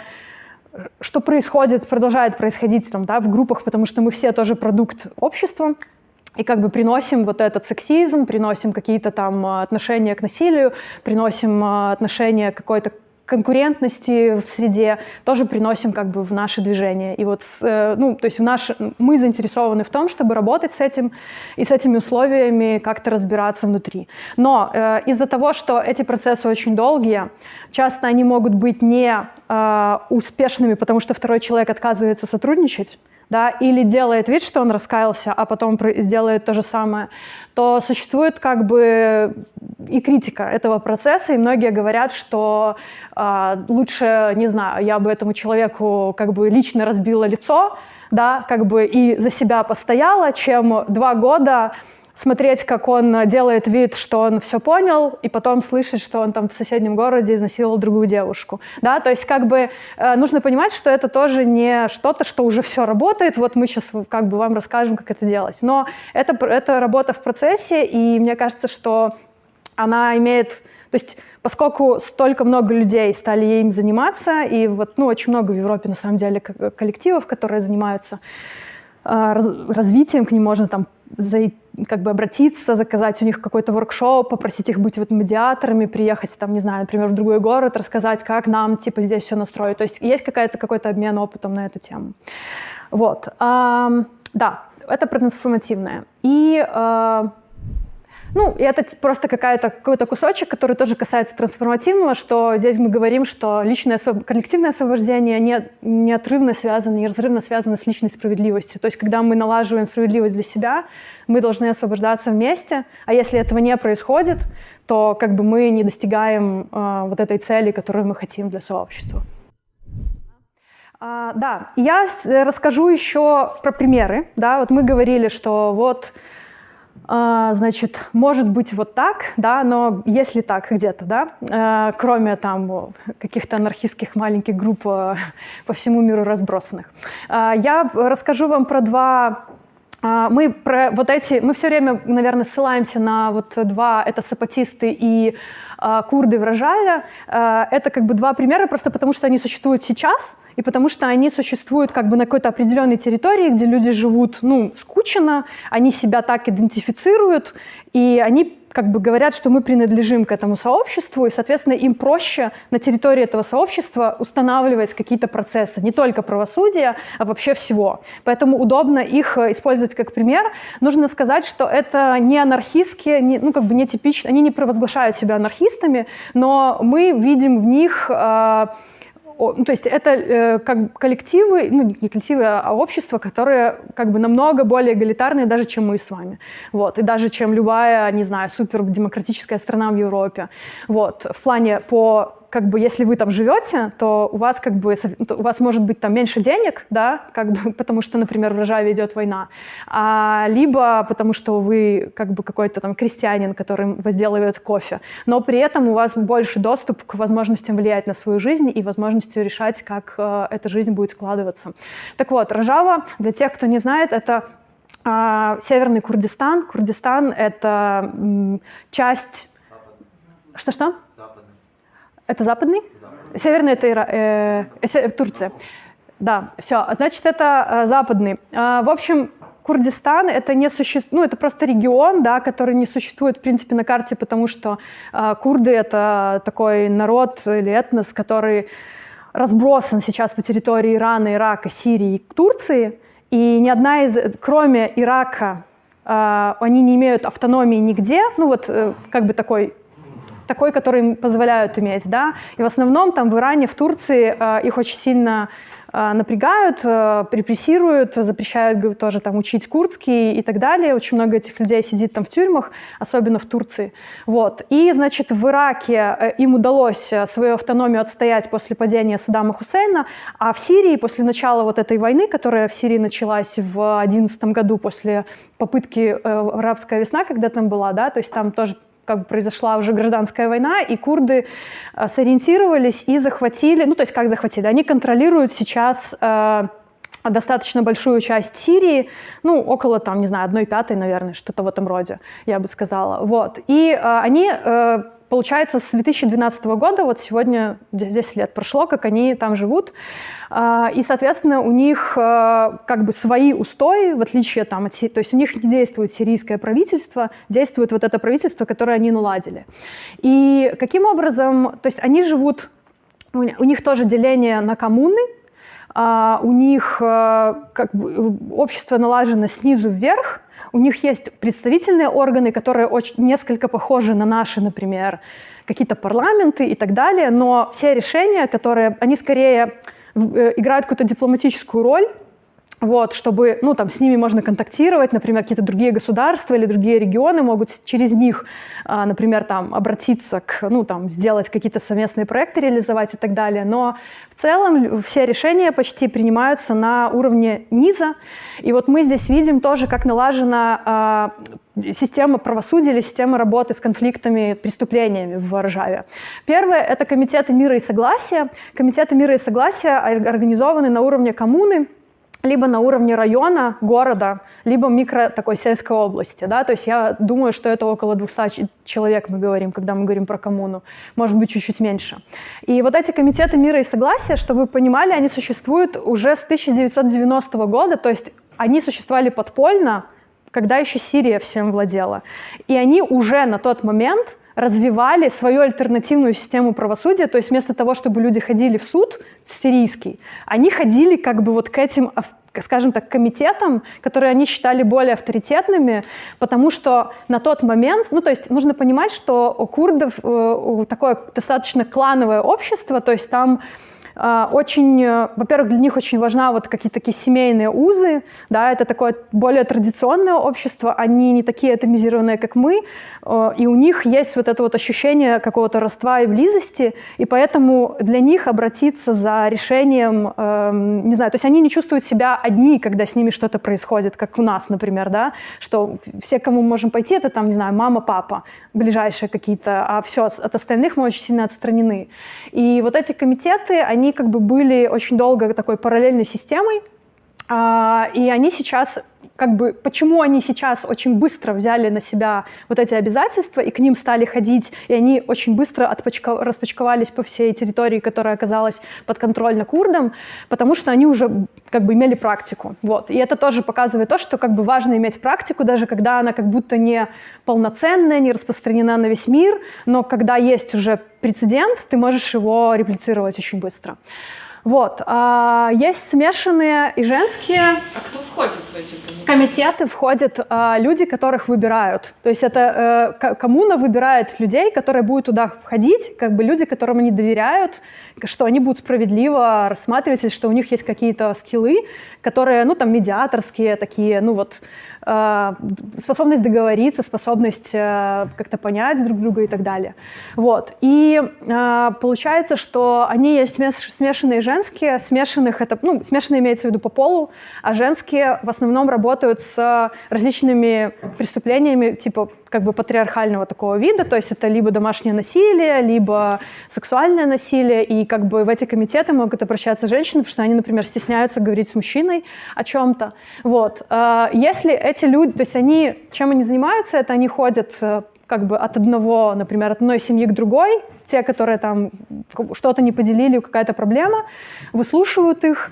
что происходит, продолжает происходить там, да, в группах, потому что мы все тоже продукт общества, и как бы приносим вот этот сексизм, приносим какие-то там э, отношения к насилию, приносим э, отношения какой-то конкурентности в среде тоже приносим как бы в наше движение. И вот, э, ну, то есть в наш, мы заинтересованы в том, чтобы работать с этим и с этими условиями как-то разбираться внутри. Но э, из-за того, что эти процессы очень долгие, часто они могут быть не э, успешными, потому что второй человек отказывается сотрудничать, да, или делает вид, что он раскаялся, а потом сделает то же самое, то существует как бы и критика этого процесса, и многие говорят, что э, лучше, не знаю, я бы этому человеку как бы лично разбила лицо, да, как бы и за себя постояла, чем два года смотреть, как он делает вид, что он все понял, и потом слышать, что он там в соседнем городе изнасиловал другую девушку. Да? То есть как бы э, нужно понимать, что это тоже не что-то, что уже все работает, вот мы сейчас как бы вам расскажем, как это делать. Но это, это работа в процессе, и мне кажется, что она имеет... То есть поскольку столько много людей стали им заниматься, и вот ну, очень много в Европе на самом деле коллективов, которые занимаются э, развитием, к ним можно там зайти как бы обратиться, заказать у них какой-то воркшоп, попросить их быть вот медиаторами, приехать там, не знаю, например, в другой город, рассказать, как нам типа здесь все настроить. То есть есть какая-то, какой-то обмен опытом на эту тему. Вот. А, да, это трансформативное. И а, ну, и это просто какой-то кусочек, который тоже касается трансформативного, что здесь мы говорим, что личное, коллективное освобождение не, неотрывно связано, неразрывно связано с личной справедливостью. То есть, когда мы налаживаем справедливость для себя, мы должны освобождаться вместе, а если этого не происходит, то как бы мы не достигаем э, вот этой цели, которую мы хотим для сообщества. А, да, я расскажу еще про примеры. Да, вот мы говорили, что вот значит, может быть вот так, да, но если так где-то, да, э, кроме там каких-то анархистских маленьких групп э, [laughs] по всему миру разбросанных. А, я расскажу вам про два а, мы про вот эти, мы все время, наверное, ссылаемся на вот два, это сапатисты и э, курды в Рожаве. Э, это как бы два примера, просто потому что они существуют сейчас, и потому что они существуют как бы на какой-то определенной территории, где люди живут, ну, скучно, они себя так идентифицируют, и они как бы говорят, что мы принадлежим к этому сообществу, и, соответственно, им проще на территории этого сообщества устанавливать какие-то процессы, не только правосудия, а вообще всего. Поэтому удобно их э, использовать как пример. Нужно сказать, что это не анархистские, не, ну, как бы не типично, они не провозглашают себя анархистами, но мы видим в них э, ну, то есть это э, как коллективы, ну не коллективы, а общества, которые как бы намного более эгалитарные даже, чем мы с вами. Вот, и даже чем любая, не знаю, супердемократическая страна в Европе. Вот, в плане по как бы, если вы там живете, то у вас как бы, у вас может быть там меньше денег, да, как бы, [laughs] потому что, например, в Рожаве идет война, а, либо потому что вы как бы какой-то там крестьянин, который возделывает кофе, но при этом у вас больше доступ к возможностям влиять на свою жизнь и возможностью решать, как э, эта жизнь будет складываться. Так вот, Рожава, для тех, кто не знает, это э, Северный Курдистан. Курдистан — это м, часть... Что-что? Это западный? западный. Северный это Ира, э, э, Турция. Да, все. Значит, это э, западный. Э, в общем, Курдистан это не существует, ну это просто регион, да, который не существует в принципе на карте, потому что э, курды это такой народ или этнос, который разбросан сейчас по территории Ирана, Ирака, Сирии и Турции, и ни одна из, кроме Ирака, э, они не имеют автономии нигде, ну вот э, как бы такой такой, который им позволяют иметь, да, и в основном там в Иране, в Турции э, их очень сильно э, напрягают, э, репрессируют, запрещают тоже там учить курдский и так далее. Очень много этих людей сидит там в тюрьмах, особенно в Турции. Вот. И, значит, в Ираке э, им удалось э, свою автономию отстоять после падения Саддама Хусейна, а в Сирии после начала вот этой войны, которая в Сирии началась в 2011 году после попытки э, арабская весна, когда там была, да, то есть там тоже как бы произошла уже гражданская война, и курды э, сориентировались и захватили, ну то есть как захватили, они контролируют сейчас э, достаточно большую часть Сирии, ну, около, там, не знаю, одной пятой, наверное, что-то в этом роде, я бы сказала. Вот. И э, они э, получается, с 2012 года, вот сегодня 10 лет прошло, как они там живут, а, и, соответственно, у них а, как бы свои устои, в отличие там от... То есть у них не действует сирийское правительство, действует вот это правительство, которое они наладили. И каким образом... То есть они живут... У них тоже деление на коммуны, а, у них как бы, общество налажено снизу вверх, у них есть представительные органы, которые очень, несколько похожи на наши, например, какие-то парламенты и так далее, но все решения, которые, они скорее э, играют какую-то дипломатическую роль, вот, чтобы, ну, там, с ними можно контактировать, например, какие-то другие государства или другие регионы могут через них, а, например, там, обратиться к, ну, там, сделать какие-то совместные проекты, реализовать и так далее. Но в целом все решения почти принимаются на уровне низа. И вот мы здесь видим тоже, как налажена а, система правосудия или система работы с конфликтами, преступлениями в Ржаве. Первое — это комитеты мира и согласия. Комитеты мира и согласия организованы на уровне коммуны, либо на уровне района, города, либо микро такой сельской области. Да? То есть я думаю, что это около 200 человек мы говорим, когда мы говорим про коммуну, может быть, чуть-чуть меньше. И вот эти комитеты мира и согласия, чтобы вы понимали, они существуют уже с 1990 года, то есть они существовали подпольно, когда еще Сирия всем владела. И они уже на тот момент развивали свою альтернативную систему правосудия, то есть вместо того, чтобы люди ходили в суд сирийский, они ходили как бы вот к этим скажем так, комитетам, которые они считали более авторитетными, потому что на тот момент, ну, то есть нужно понимать, что у курдов э, такое достаточно клановое общество, то есть там очень, э, во-первых, для них очень важна вот какие-то такие семейные узы, да, это такое более традиционное общество, они не такие атомизированные, как мы, э, и у них есть вот это вот ощущение какого-то родства и близости, и поэтому для них обратиться за решением, эм, не знаю, то есть они не чувствуют себя одни, когда с ними что-то происходит, как у нас, например, да, что все, кому можем пойти, это там, не знаю, мама, папа, ближайшие какие-то, а все, от остальных мы очень сильно отстранены. И вот эти комитеты, они как бы были очень долго такой параллельной системой, а, и они сейчас как бы, почему они сейчас очень быстро взяли на себя вот эти обязательства и к ним стали ходить, и они очень быстро отпочка, распочковались по всей территории, которая оказалась подконтрольна курдам, потому что они уже как бы имели практику. Вот. И это тоже показывает то, что как бы важно иметь практику, даже когда она как будто не полноценная, не распространена на весь мир, но когда есть уже прецедент, ты можешь его реплицировать очень быстро. Вот. А, есть смешанные и женские. А кто входит в эти комитеты? комитеты? Входят а, люди, которых выбирают. То есть это э, коммуна выбирает людей, которые будут туда входить, как бы люди, которым они доверяют, что они будут справедливо рассматривать, что у них есть какие-то скиллы, которые, ну, там, медиаторские такие, ну, вот, способность договориться, способность э, как-то понять друг друга и так далее. Вот. И э, получается, что они есть смешанные женские, смешанных это, ну, смешанные имеется в виду по полу, а женские в основном работают с различными преступлениями, типа как бы патриархального такого вида, то есть это либо домашнее насилие, либо сексуальное насилие, и как бы в эти комитеты могут обращаться женщины, потому что они, например, стесняются говорить с мужчиной о чем-то. Вот. А, если эти люди, то есть они, чем они занимаются, это они ходят э, как бы от одного, например, от одной семьи к другой, те, которые там что-то не поделили, какая-то проблема, выслушивают их,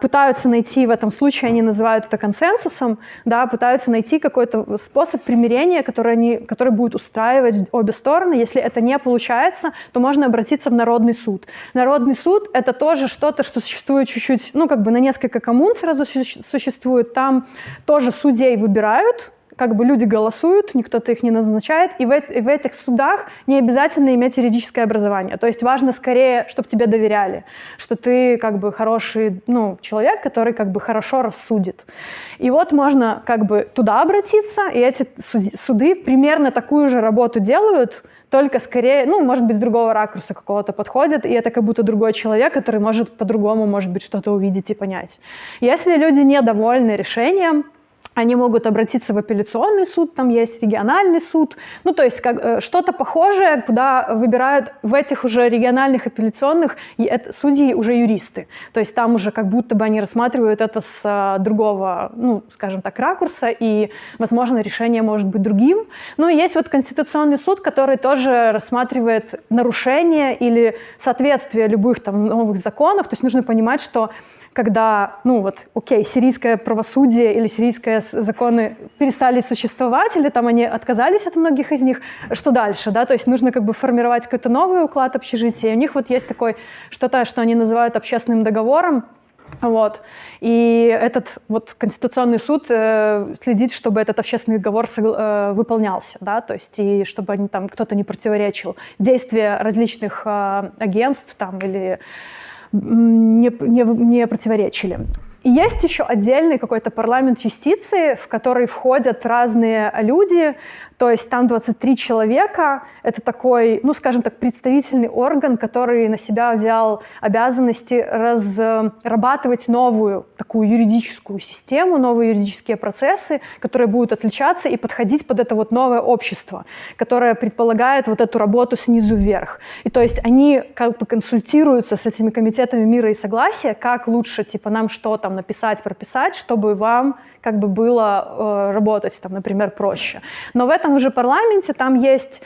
пытаются найти, в этом случае они называют это консенсусом, да, пытаются найти какой-то способ примирения, который, они, который будет устраивать обе стороны. Если это не получается, то можно обратиться в Народный суд. Народный суд — это тоже что-то, что существует чуть-чуть, ну, как бы на несколько коммун сразу существует. Там тоже судей выбирают, как бы люди голосуют, никто-то их не назначает, и в, и в этих судах не обязательно иметь юридическое образование. То есть важно скорее, чтобы тебе доверяли, что ты как бы хороший ну, человек, который как бы хорошо рассудит. И вот можно как бы туда обратиться, и эти суды примерно такую же работу делают, только скорее, ну, может быть, с другого ракурса какого-то подходят, и это как будто другой человек, который может по-другому, может быть, что-то увидеть и понять. Если люди недовольны решением, они могут обратиться в апелляционный суд, там есть региональный суд, ну то есть как, э, что-то похожее, куда выбирают в этих уже региональных апелляционных это, судьи уже юристы. То есть там уже как будто бы они рассматривают это с а, другого, ну скажем так, ракурса, и, возможно, решение может быть другим. Ну и есть вот Конституционный суд, который тоже рассматривает нарушение или соответствие любых там новых законов. То есть нужно понимать, что когда, ну вот, окей, сирийское правосудие или сирийские законы перестали существовать, или там они отказались от многих из них, что дальше, да, то есть нужно как бы формировать какой-то новый уклад общежития. И у них вот есть такой, что-то, что они называют общественным договором, вот. И этот вот Конституционный суд э, следит, чтобы этот общественный договор э, выполнялся, да, то есть и чтобы они, там кто-то не противоречил действия различных э, агентств там или не, не, не противоречили. И есть еще отдельный какой-то парламент юстиции, в который входят разные люди, то есть там 23 человека. Это такой, ну, скажем так, представительный орган, который на себя взял обязанности разрабатывать новую такую юридическую систему, новые юридические процессы, которые будут отличаться и подходить под это вот новое общество, которое предполагает вот эту работу снизу вверх. И то есть они как бы консультируются с этими комитетами мира и согласия, как лучше, типа, нам что там написать, прописать, чтобы вам как бы было э, работать, там, например, проще. Но в этом этом уже парламенте там есть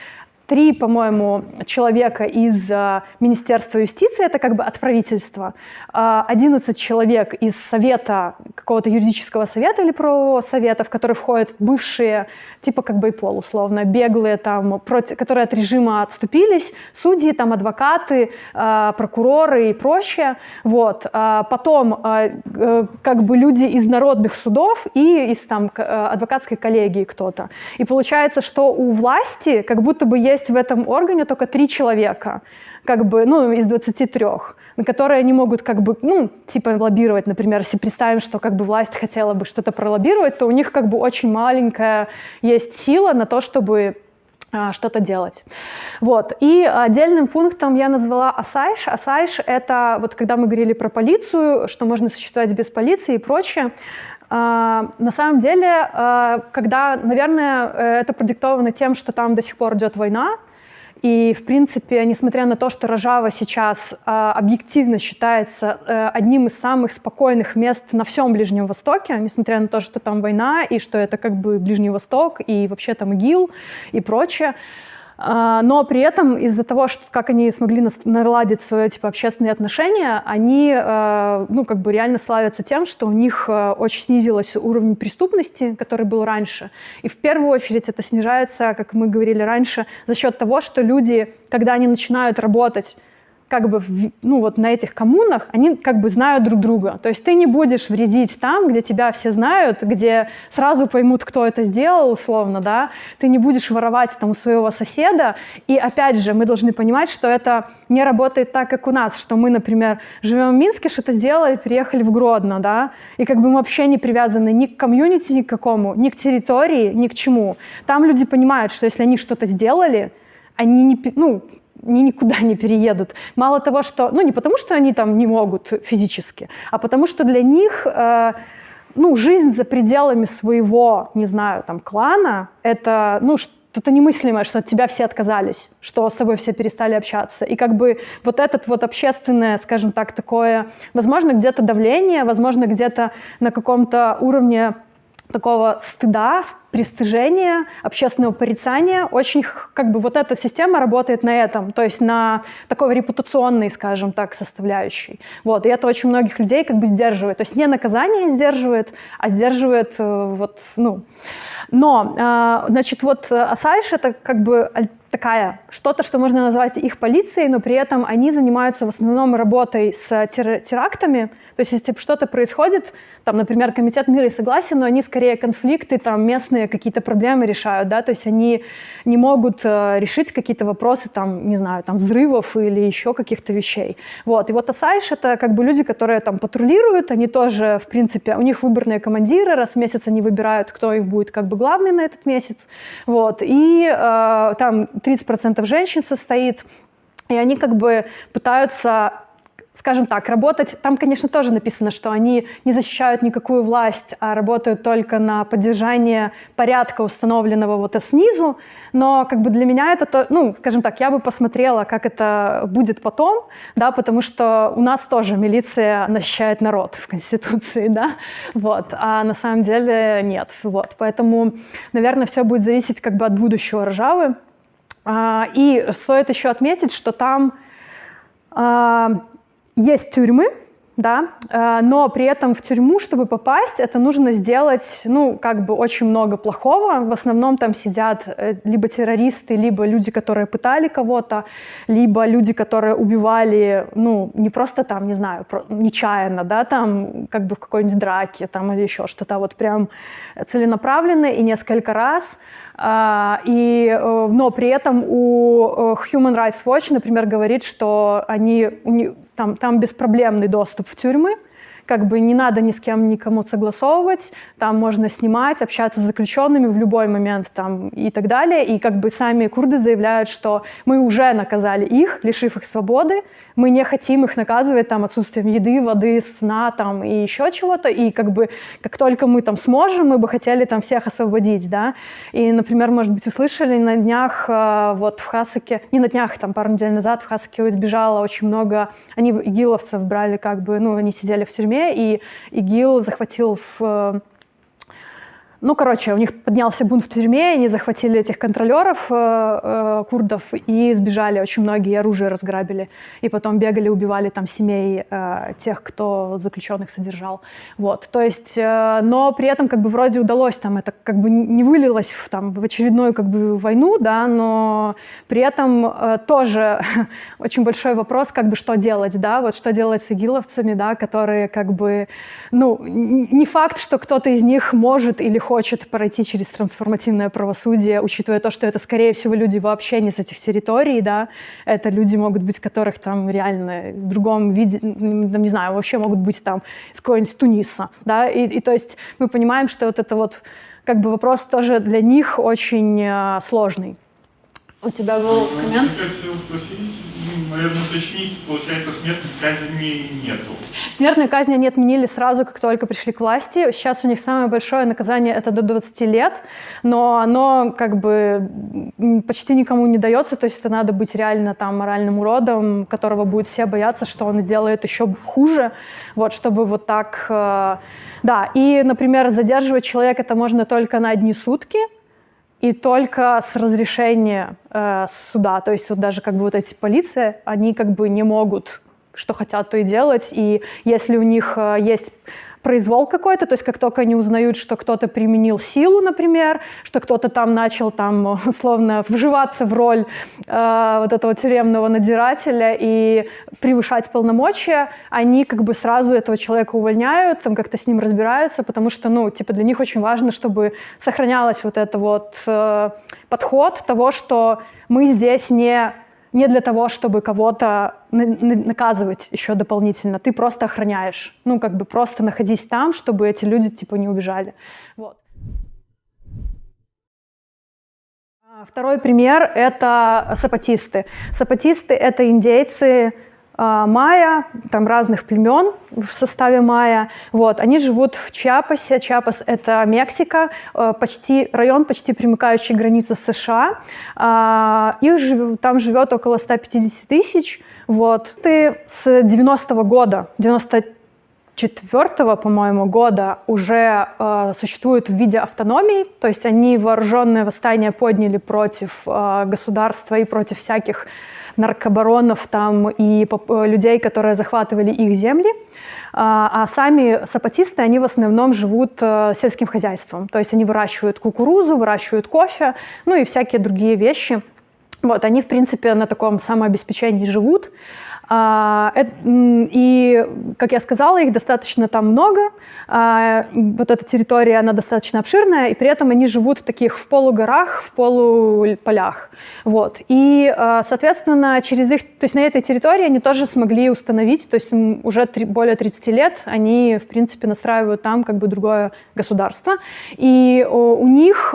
три, по-моему, человека из uh, Министерства юстиции, это как бы от правительства, uh, 11 человек из совета, какого-то юридического совета или правового совета, в который входят бывшие, типа как бы пол условно, беглые, там, против, которые от режима отступились, судьи, там, адвокаты, uh, прокуроры и прочее. Вот. Потом как бы люди из народных судов и из там, адвокатской коллегии кто-то. И получается, что у власти как будто бы есть есть в этом органе только три человека, как бы, ну, из 23, на которые они могут, как бы, ну, типа лоббировать, например, если представим, что как бы власть хотела бы что-то пролоббировать, то у них как бы очень маленькая есть сила на то, чтобы а, что-то делать. Вот. И отдельным пунктом я назвала Асайш. Асайш — это, вот когда мы говорили про полицию, что можно существовать без полиции и прочее, на самом деле, а, когда, наверное, э, это продиктовано тем, что там до сих пор идет война, И, в принципе, несмотря на то, что Рожава сейчас э, объективно считается э, одним из самых спокойных мест на всем Ближнем Востоке, несмотря на то, что там война, и что это как бы Ближний Восток, и вообще там ИГИЛ и прочее, а, но при этом из-за того, что, как они смогли наладить свои типа, общественные отношения, они э, ну, как бы реально славятся тем, что у них э, очень снизился уровень преступности, который был раньше. И в первую очередь это снижается, как мы говорили раньше, за счет того, что люди, когда они начинают работать как бы, ну вот на этих коммунах, они как бы знают друг друга. То есть ты не будешь вредить там, где тебя все знают, где сразу поймут, кто это сделал, условно, да. Ты не будешь воровать там у своего соседа. И опять же, мы должны понимать, что это не работает так, как у нас, что мы, например, живем в Минске, что-то сделали, приехали в Гродно, да, и как бы мы вообще не привязаны ни к комьюнити ни к какому, ни к территории, ни к чему. Там люди понимают, что если они что-то сделали, они не, ну, они никуда не переедут. Мало того, что, ну не потому, что они там не могут физически, а потому что для них, э, ну, жизнь за пределами своего, не знаю, там, клана, это, ну, что-то немыслимое, что от тебя все отказались, что с тобой все перестали общаться. И как бы вот этот вот общественное, скажем так, такое, возможно, где-то давление, возможно, где-то на каком-то уровне такого стыда, пристыжения, общественного порицания. Очень как бы вот эта система работает на этом, то есть на такой репутационной, скажем так, составляющей. Вот, и это очень многих людей как бы сдерживает. То есть не наказание сдерживает, а сдерживает э, вот, ну... Но, э, значит, вот Асайш — это как бы такая, что-то, что можно назвать их полицией, но при этом они занимаются в основном работой с терактами. То есть если что-то происходит, там, например, Комитет мира и согласия, но они скорее конфликты, там, местные какие-то проблемы решают, да, то есть они не могут э, решить какие-то вопросы, там, не знаю, там, взрывов или еще каких-то вещей. Вот, и вот Асайш — это как бы люди, которые там патрулируют, они тоже, в принципе, у них выборные командиры, раз в месяц они выбирают, кто их будет как бы главный на этот месяц, вот, и э, там 30% женщин состоит, и они как бы пытаются скажем так, работать, там, конечно, тоже написано, что они не защищают никакую власть, а работают только на поддержание порядка, установленного вот снизу, но как бы для меня это, то, ну, скажем так, я бы посмотрела, как это будет потом, да, потому что у нас тоже милиция защищает народ в Конституции, да, вот, а на самом деле нет, вот, поэтому, наверное, все будет зависеть как бы от будущего Ржавы, а, и стоит еще отметить, что там а, есть тюрьмы, да, э, но при этом в тюрьму, чтобы попасть, это нужно сделать, ну, как бы очень много плохого. В основном там сидят э, либо террористы, либо люди, которые пытали кого-то, либо люди, которые убивали, ну, не просто там, не знаю, нечаянно, да, там, как бы в какой-нибудь драке, там, или еще что-то, вот прям целенаправленно и несколько раз. А, и, э, но при этом у Human Rights Watch, например, говорит, что они, там, там беспроблемный доступ в тюрьмы, как бы не надо ни с кем никому согласовывать, там можно снимать, общаться с заключенными в любой момент там, и так далее. И как бы сами курды заявляют, что мы уже наказали их, лишив их свободы, мы не хотим их наказывать там, отсутствием еды, воды, сна там, и еще чего-то. И как бы как только мы там сможем, мы бы хотели там всех освободить. Да? И, например, может быть, вы слышали, на днях э, вот в Хасаке, не на днях, там пару недель назад в Хасаке избежало очень много, они игиловцев брали как бы, ну, они сидели в тюрьме, и ИГИЛ захватил в э, ну, короче, у них поднялся бунт в тюрьме, они захватили этих контролеров э, э, курдов и сбежали. Очень многие оружие разграбили. И потом бегали, убивали там семей э, тех, кто заключенных содержал. Вот, то есть, э, но при этом как бы вроде удалось там, это как бы не вылилось в, там, в очередную как бы войну, да, но при этом э, тоже [laughs] очень большой вопрос, как бы что делать, да, вот что делать с игиловцами, да, которые как бы, ну, не факт, что кто-то из них может или хочет хочет пройти через трансформативное правосудие, учитывая то, что это, скорее всего, люди вообще не с этих территорий, да, это люди могут быть, которых там реально в другом виде, там, не знаю, вообще могут быть там из какого-нибудь Туниса, да, и, и то есть мы понимаем, что вот это вот как бы вопрос тоже для них очень э, сложный. У тебя был коммент? Я хотел спросить, наверное, уточнить, получается, смертной казни нету. Смертной казни они отменили сразу, как только пришли к власти. Сейчас у них самое большое наказание это до 20 лет, но оно как бы почти никому не дается, то есть это надо быть реально там моральным уродом, которого будут все бояться, что он сделает еще хуже, вот, чтобы вот так... Э, да, и, например, задерживать человека это можно только на одни сутки, и только с разрешения э, суда. То есть вот даже как бы вот эти полиции, они как бы не могут, что хотят, то и делать. И если у них э, есть произвол какой-то, то есть как только они узнают, что кто-то применил силу, например, что кто-то там начал там [laughs] условно вживаться в роль э, вот этого тюремного надзирателя и превышать полномочия, они как бы сразу этого человека увольняют, там как-то с ним разбираются, потому что, ну, типа для них очень важно, чтобы сохранялась вот это вот э, подход того, что мы здесь не не для того, чтобы кого-то наказывать еще дополнительно. Ты просто охраняешь. Ну, как бы просто находись там, чтобы эти люди, типа, не убежали. Вот. А, второй пример — это сапатисты. Сапатисты — это индейцы, майя, там разных племен в составе майя. Вот, они живут в Чиапасе. Чиапас — это Мексика, э, почти, район, почти примыкающий к границе США. А, их там живет около 150 тысяч. Вот. Ты с 90-го года, 94 по-моему, года уже э, существуют в виде автономии, то есть они вооруженное восстание подняли против э, государства и против всяких наркобаронов там и э, людей, которые захватывали их земли. А, а сами сапатисты, они в основном живут э, сельским хозяйством. То есть они выращивают кукурузу, выращивают кофе, ну и всякие другие вещи. Вот, они, в принципе, на таком самообеспечении живут. А, и, как я сказала, их достаточно там много. А, вот эта территория, она достаточно обширная, и при этом они живут в таких в полугорах, в полуполях. Вот. И, а, соответственно, через их, то есть на этой территории они тоже смогли установить, то есть уже более 30 лет они, в принципе, настраивают там как бы другое государство. И у них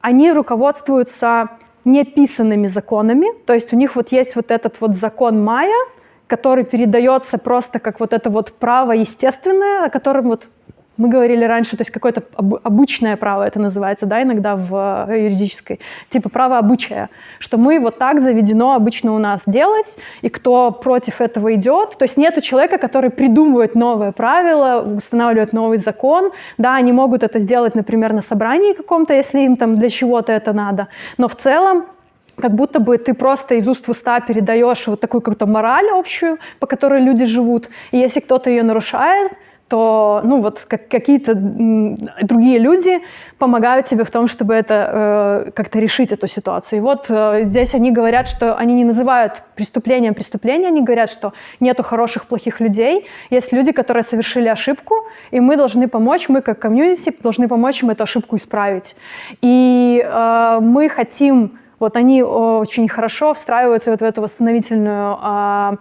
они руководствуются неписанными законами, то есть у них вот есть вот этот вот закон Майя, который передается просто как вот это вот право естественное, о котором вот мы говорили раньше, то есть какое-то обычное право это называется, да, иногда в э, юридической, типа право обычая, что мы вот так заведено обычно у нас делать, и кто против этого идет, то есть нету человека, который придумывает новое правило, устанавливает новый закон, да, они могут это сделать, например, на собрании каком-то, если им там для чего-то это надо, но в целом как будто бы ты просто из уст в уста передаешь вот такую какую-то мораль общую, по которой люди живут, и если кто-то ее нарушает, то ну, вот как, какие-то другие люди помогают тебе в том, чтобы это э, как-то решить эту ситуацию. И вот э, здесь они говорят, что они не называют преступлением преступления, они говорят, что нету хороших, плохих людей, есть люди, которые совершили ошибку, и мы должны помочь, мы как комьюнити должны помочь им эту ошибку исправить. И э, мы хотим, вот они очень хорошо встраиваются вот в эту восстановительную э,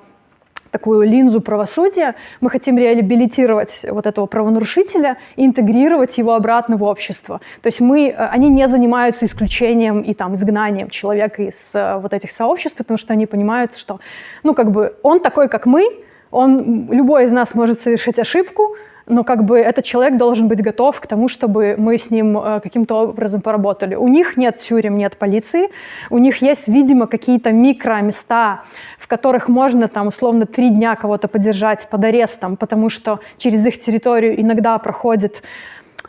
такую линзу правосудия, мы хотим реабилитировать вот этого правонарушителя и интегрировать его обратно в общество. То есть мы, э, они не занимаются исключением и там изгнанием человека из э, вот этих сообществ, потому что они понимают, что, ну, как бы он такой, как мы, он, любой из нас может совершить ошибку, но как бы этот человек должен быть готов к тому, чтобы мы с ним э, каким-то образом поработали. У них нет тюрем, нет полиции, у них есть, видимо, какие-то микроместа, в которых можно там условно три дня кого-то подержать под арестом, потому что через их территорию иногда проходят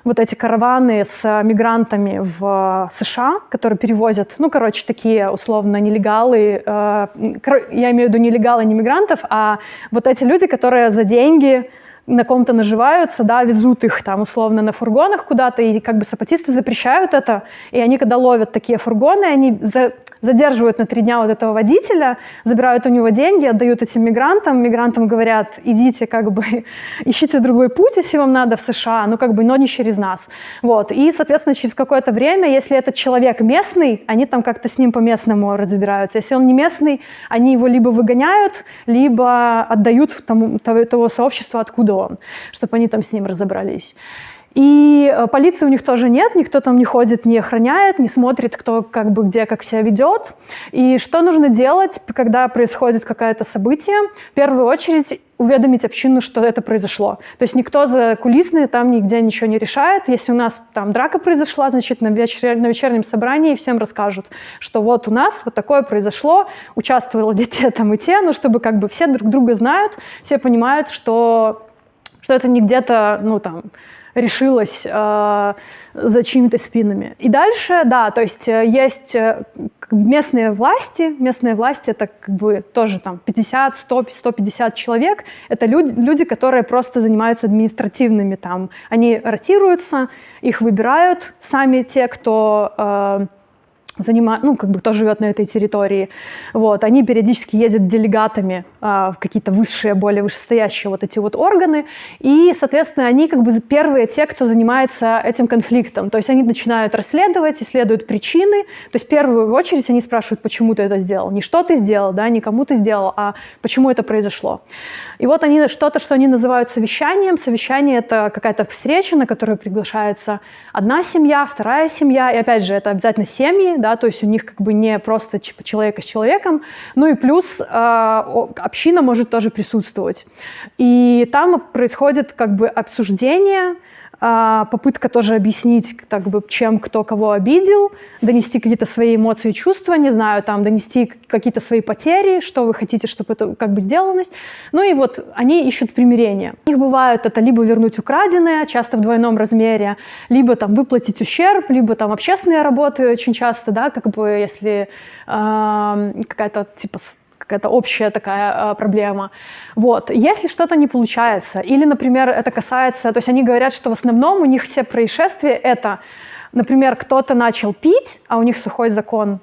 вот эти караваны с мигрантами в США, которые перевозят, ну, короче, такие условно нелегалы, э, я имею в виду нелегалы, не мигрантов, а вот эти люди, которые за деньги на ком-то наживаются, да, везут их там условно на фургонах куда-то, и как бы сапатисты запрещают это, и они, когда ловят такие фургоны, они за, задерживают на три дня вот этого водителя, забирают у него деньги, отдают этим мигрантам, мигрантам говорят, идите как бы, [laughs] ищите другой путь, если вам надо в США, ну как бы, но не через нас. Вот, и, соответственно, через какое-то время, если этот человек местный, они там как-то с ним по-местному разбираются. Если он не местный, они его либо выгоняют, либо отдают тому, того, того сообщества, откуда он, чтобы они там с ним разобрались. И э, полиции у них тоже нет, никто там не ходит, не охраняет, не смотрит, кто как бы где как себя ведет. И что нужно делать, когда происходит какое-то событие? В первую очередь уведомить общину, что это произошло. То есть никто за кулисные там нигде ничего не решает. Если у нас там драка произошла, значит, на, вечер, на вечернем собрании всем расскажут, что вот у нас вот такое произошло, участвовали те там и те, ну, чтобы как бы все друг друга знают, все понимают, что, что это не где-то, ну, там, решилась э, за чьими-то спинами. И дальше, да, то есть э, есть э, местные власти, местные власти это как бы тоже там 50, 100, 150 человек, это люди, люди, которые просто занимаются административными там, они ротируются, их выбирают сами те, кто э, занимают, ну, как бы кто живет на этой территории. Вот, они периодически ездят делегатами а, в какие-то высшие, более вышестоящие вот эти вот органы, и, соответственно, они как бы первые те, кто занимается этим конфликтом. То есть они начинают расследовать, исследуют причины, то есть в первую очередь они спрашивают, почему ты это сделал. Не что ты сделал, да, не кому ты сделал, а почему это произошло. И вот они что-то, что они называют совещанием. Совещание — это какая-то встреча, на которую приглашается одна семья, вторая семья, и опять же, это обязательно семьи, да, то есть у них как бы не просто человека с человеком, ну и плюс э, община может тоже присутствовать. И там происходит как бы обсуждение, а, попытка тоже объяснить, так бы, чем кто кого обидел, донести какие-то свои эмоции чувства, не знаю, там, донести какие-то свои потери, что вы хотите, чтобы это как бы сделалось. Ну и вот они ищут примирение. У них бывает это либо вернуть украденное, часто в двойном размере, либо там выплатить ущерб, либо там общественные работы очень часто, да, как бы если э, какая-то типа какая-то общая такая э, проблема. Вот. Если что-то не получается, или, например, это касается, то есть они говорят, что в основном у них все происшествия это, например, кто-то начал пить, а у них сухой закон,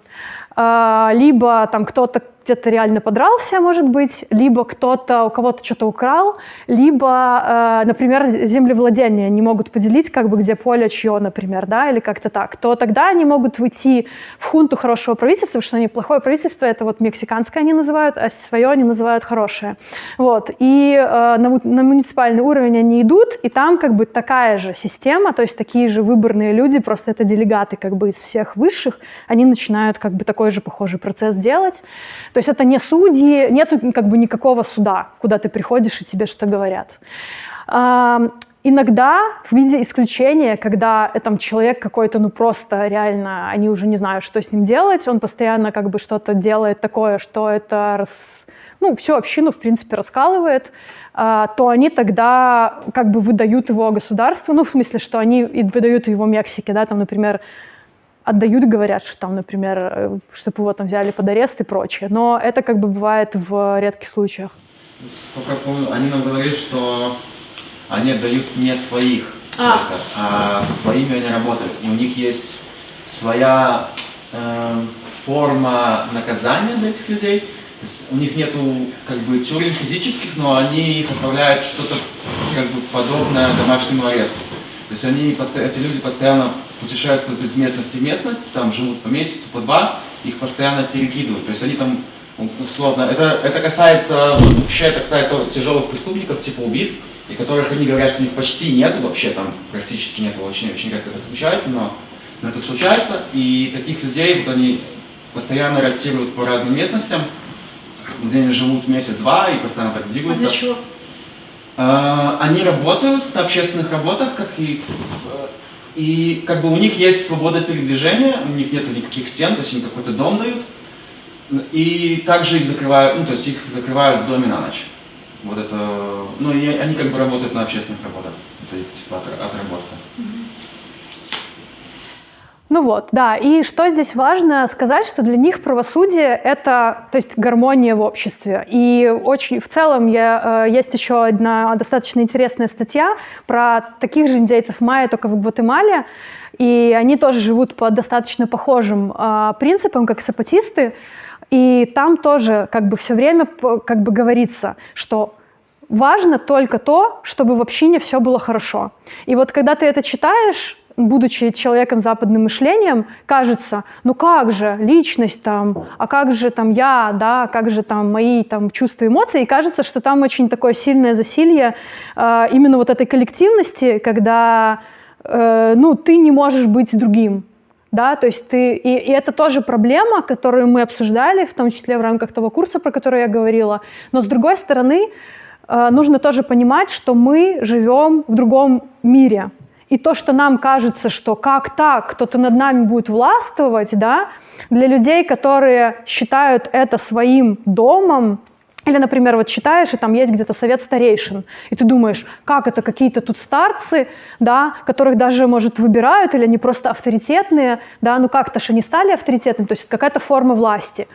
э, либо там кто-то где-то реально подрался, может быть, либо кто-то у кого-то что-то украл, либо, э, например, землевладение не могут поделить, как бы где поле чье, например, да, или как-то так, то тогда они могут выйти в хунту хорошего правительства, потому что они плохое правительство, это вот мексиканское они называют, а свое они называют хорошее. Вот. И э, на, на муниципальный уровень они идут, и там как бы такая же система, то есть такие же выборные люди, просто это делегаты как бы из всех высших, они начинают как бы такой же похожий процесс делать. То есть это не судьи, нет как бы никакого суда, куда ты приходишь и тебе что говорят. Иногда в виде исключения, когда там человек какой-то, ну просто реально, они уже не знают, что с ним делать, он постоянно как бы что-то делает такое, что это рас, ну, всю общину, в принципе, раскалывает, а, то они тогда как бы выдают его государству, ну, в смысле, что они выдают его Мексике, да, там, например, отдают, говорят, что там, например, э, чтобы его там взяли под арест и прочее. Но это как бы бывает в редких случаях. Сколько помню, они нам говорили, что они отдают не своих, а, только, а со своими они работают. И у них есть своя э, форма наказания для этих людей. То есть у них нету как бы тюрем физических, но они их отправляют что-то как бы подобное домашнему аресту. То есть они, эти люди постоянно путешествуют из местности в местность, там живут по месяцу, по два, их постоянно перекидывают. То есть они там, условно, это, это касается, вообще это касается тяжелых преступников, типа убийц, и которых они говорят, что у них почти нет, вообще там практически нет, очень, очень редко это случается, но, но это случается. И таких людей, вот они постоянно ротируют по разным местностям, где они живут месяц-два и постоянно так двигаются. А для чего? Uh, они работают на общественных работах, как и и как бы у них есть свобода передвижения, у них нет никаких стен, то есть они какой-то дом дают. И также их закрывают, ну то есть их закрывают в доме на ночь. Вот это, ну и они как бы работают на общественных работах. Это их типа отработка. Ну вот, да. И что здесь важно сказать, что для них правосудие — это, то есть гармония в обществе. И очень, в целом я, э, есть еще одна достаточно интересная статья про таких же индейцев майя, только в Гватемале. И они тоже живут по достаточно похожим э, принципам, как сапатисты. И там тоже как бы все время как бы говорится, что важно только то, чтобы в общине все было хорошо. И вот когда ты это читаешь, будучи человеком западным мышлением, кажется, ну как же личность там, а как же там я, да, как же там мои там чувства, эмоции, и кажется, что там очень такое сильное засилье э, именно вот этой коллективности, когда э, ну, ты не можешь быть другим, да, то есть ты, и, и это тоже проблема, которую мы обсуждали, в том числе в рамках того курса, про который я говорила, но с другой стороны, э, нужно тоже понимать, что мы живем в другом мире, и то, что нам кажется, что как так, кто-то над нами будет властвовать, да, для людей, которые считают это своим домом, или, например, вот читаешь, и там есть где-то совет старейшин, и ты думаешь, как это какие-то тут старцы, да, которых даже, может, выбирают, или они просто авторитетные, да, ну как-то же они стали авторитетными, то есть какая-то форма власти.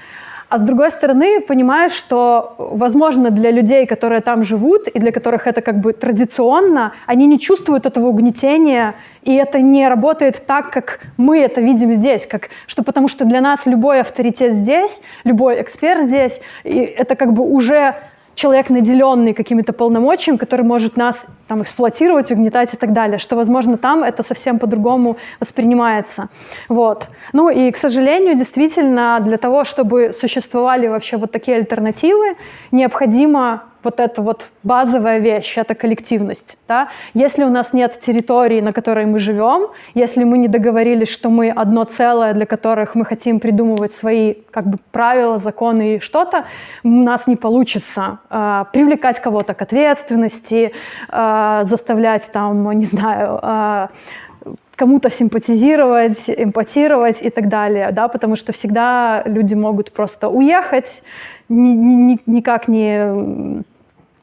А с другой стороны, понимаешь, что, возможно, для людей, которые там живут, и для которых это как бы традиционно, они не чувствуют этого угнетения, и это не работает так, как мы это видим здесь, как, что потому что для нас любой авторитет здесь, любой эксперт здесь, и это как бы уже человек, наделенный какими-то полномочиями, который может нас там, эксплуатировать, угнетать и так далее, что, возможно, там это совсем по-другому воспринимается. Вот. Ну и, к сожалению, действительно, для того, чтобы существовали вообще вот такие альтернативы, необходимо вот эта вот базовая вещь, это коллективность. Да? Если у нас нет территории, на которой мы живем, если мы не договорились, что мы одно целое, для которых мы хотим придумывать свои как бы, правила, законы и что-то, у нас не получится э, привлекать кого-то к ответственности, э, заставлять там, не знаю, э, кому-то симпатизировать, эмпатировать и так далее, да, потому что всегда люди могут просто уехать, ни, ни, никак не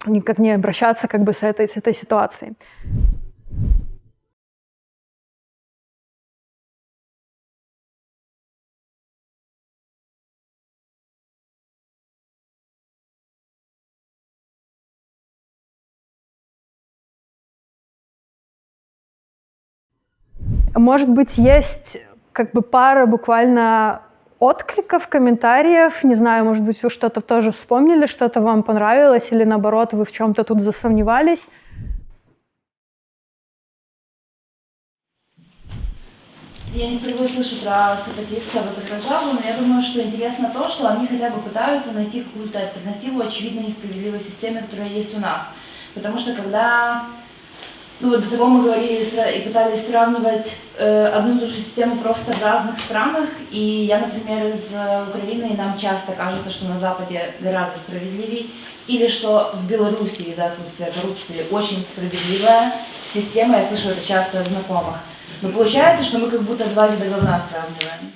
никак не обращаться как бы с этой, с этой ситуацией. Может быть, есть как бы пара буквально откликов, комментариев. Не знаю, может быть, вы что-то тоже вспомнили, что-то вам понравилось, или наоборот, вы в чем-то тут засомневались. Я не впервые слышу про сепаратистов и про Джаву, но я думаю, что интересно то, что они хотя бы пытаются найти какую-то альтернативу очевидно несправедливой системе, которая есть у нас. Потому что когда ну вот до того мы говорили и пытались сравнивать э, одну и ту же систему просто в разных странах. И я, например, из Украины, и нам часто кажется, что на Западе гораздо справедливее, или что в Беларуси из-за отсутствия коррупции очень справедливая система, я слышу это часто от знакомых. Но получается, что мы как будто два вида говна сравниваем.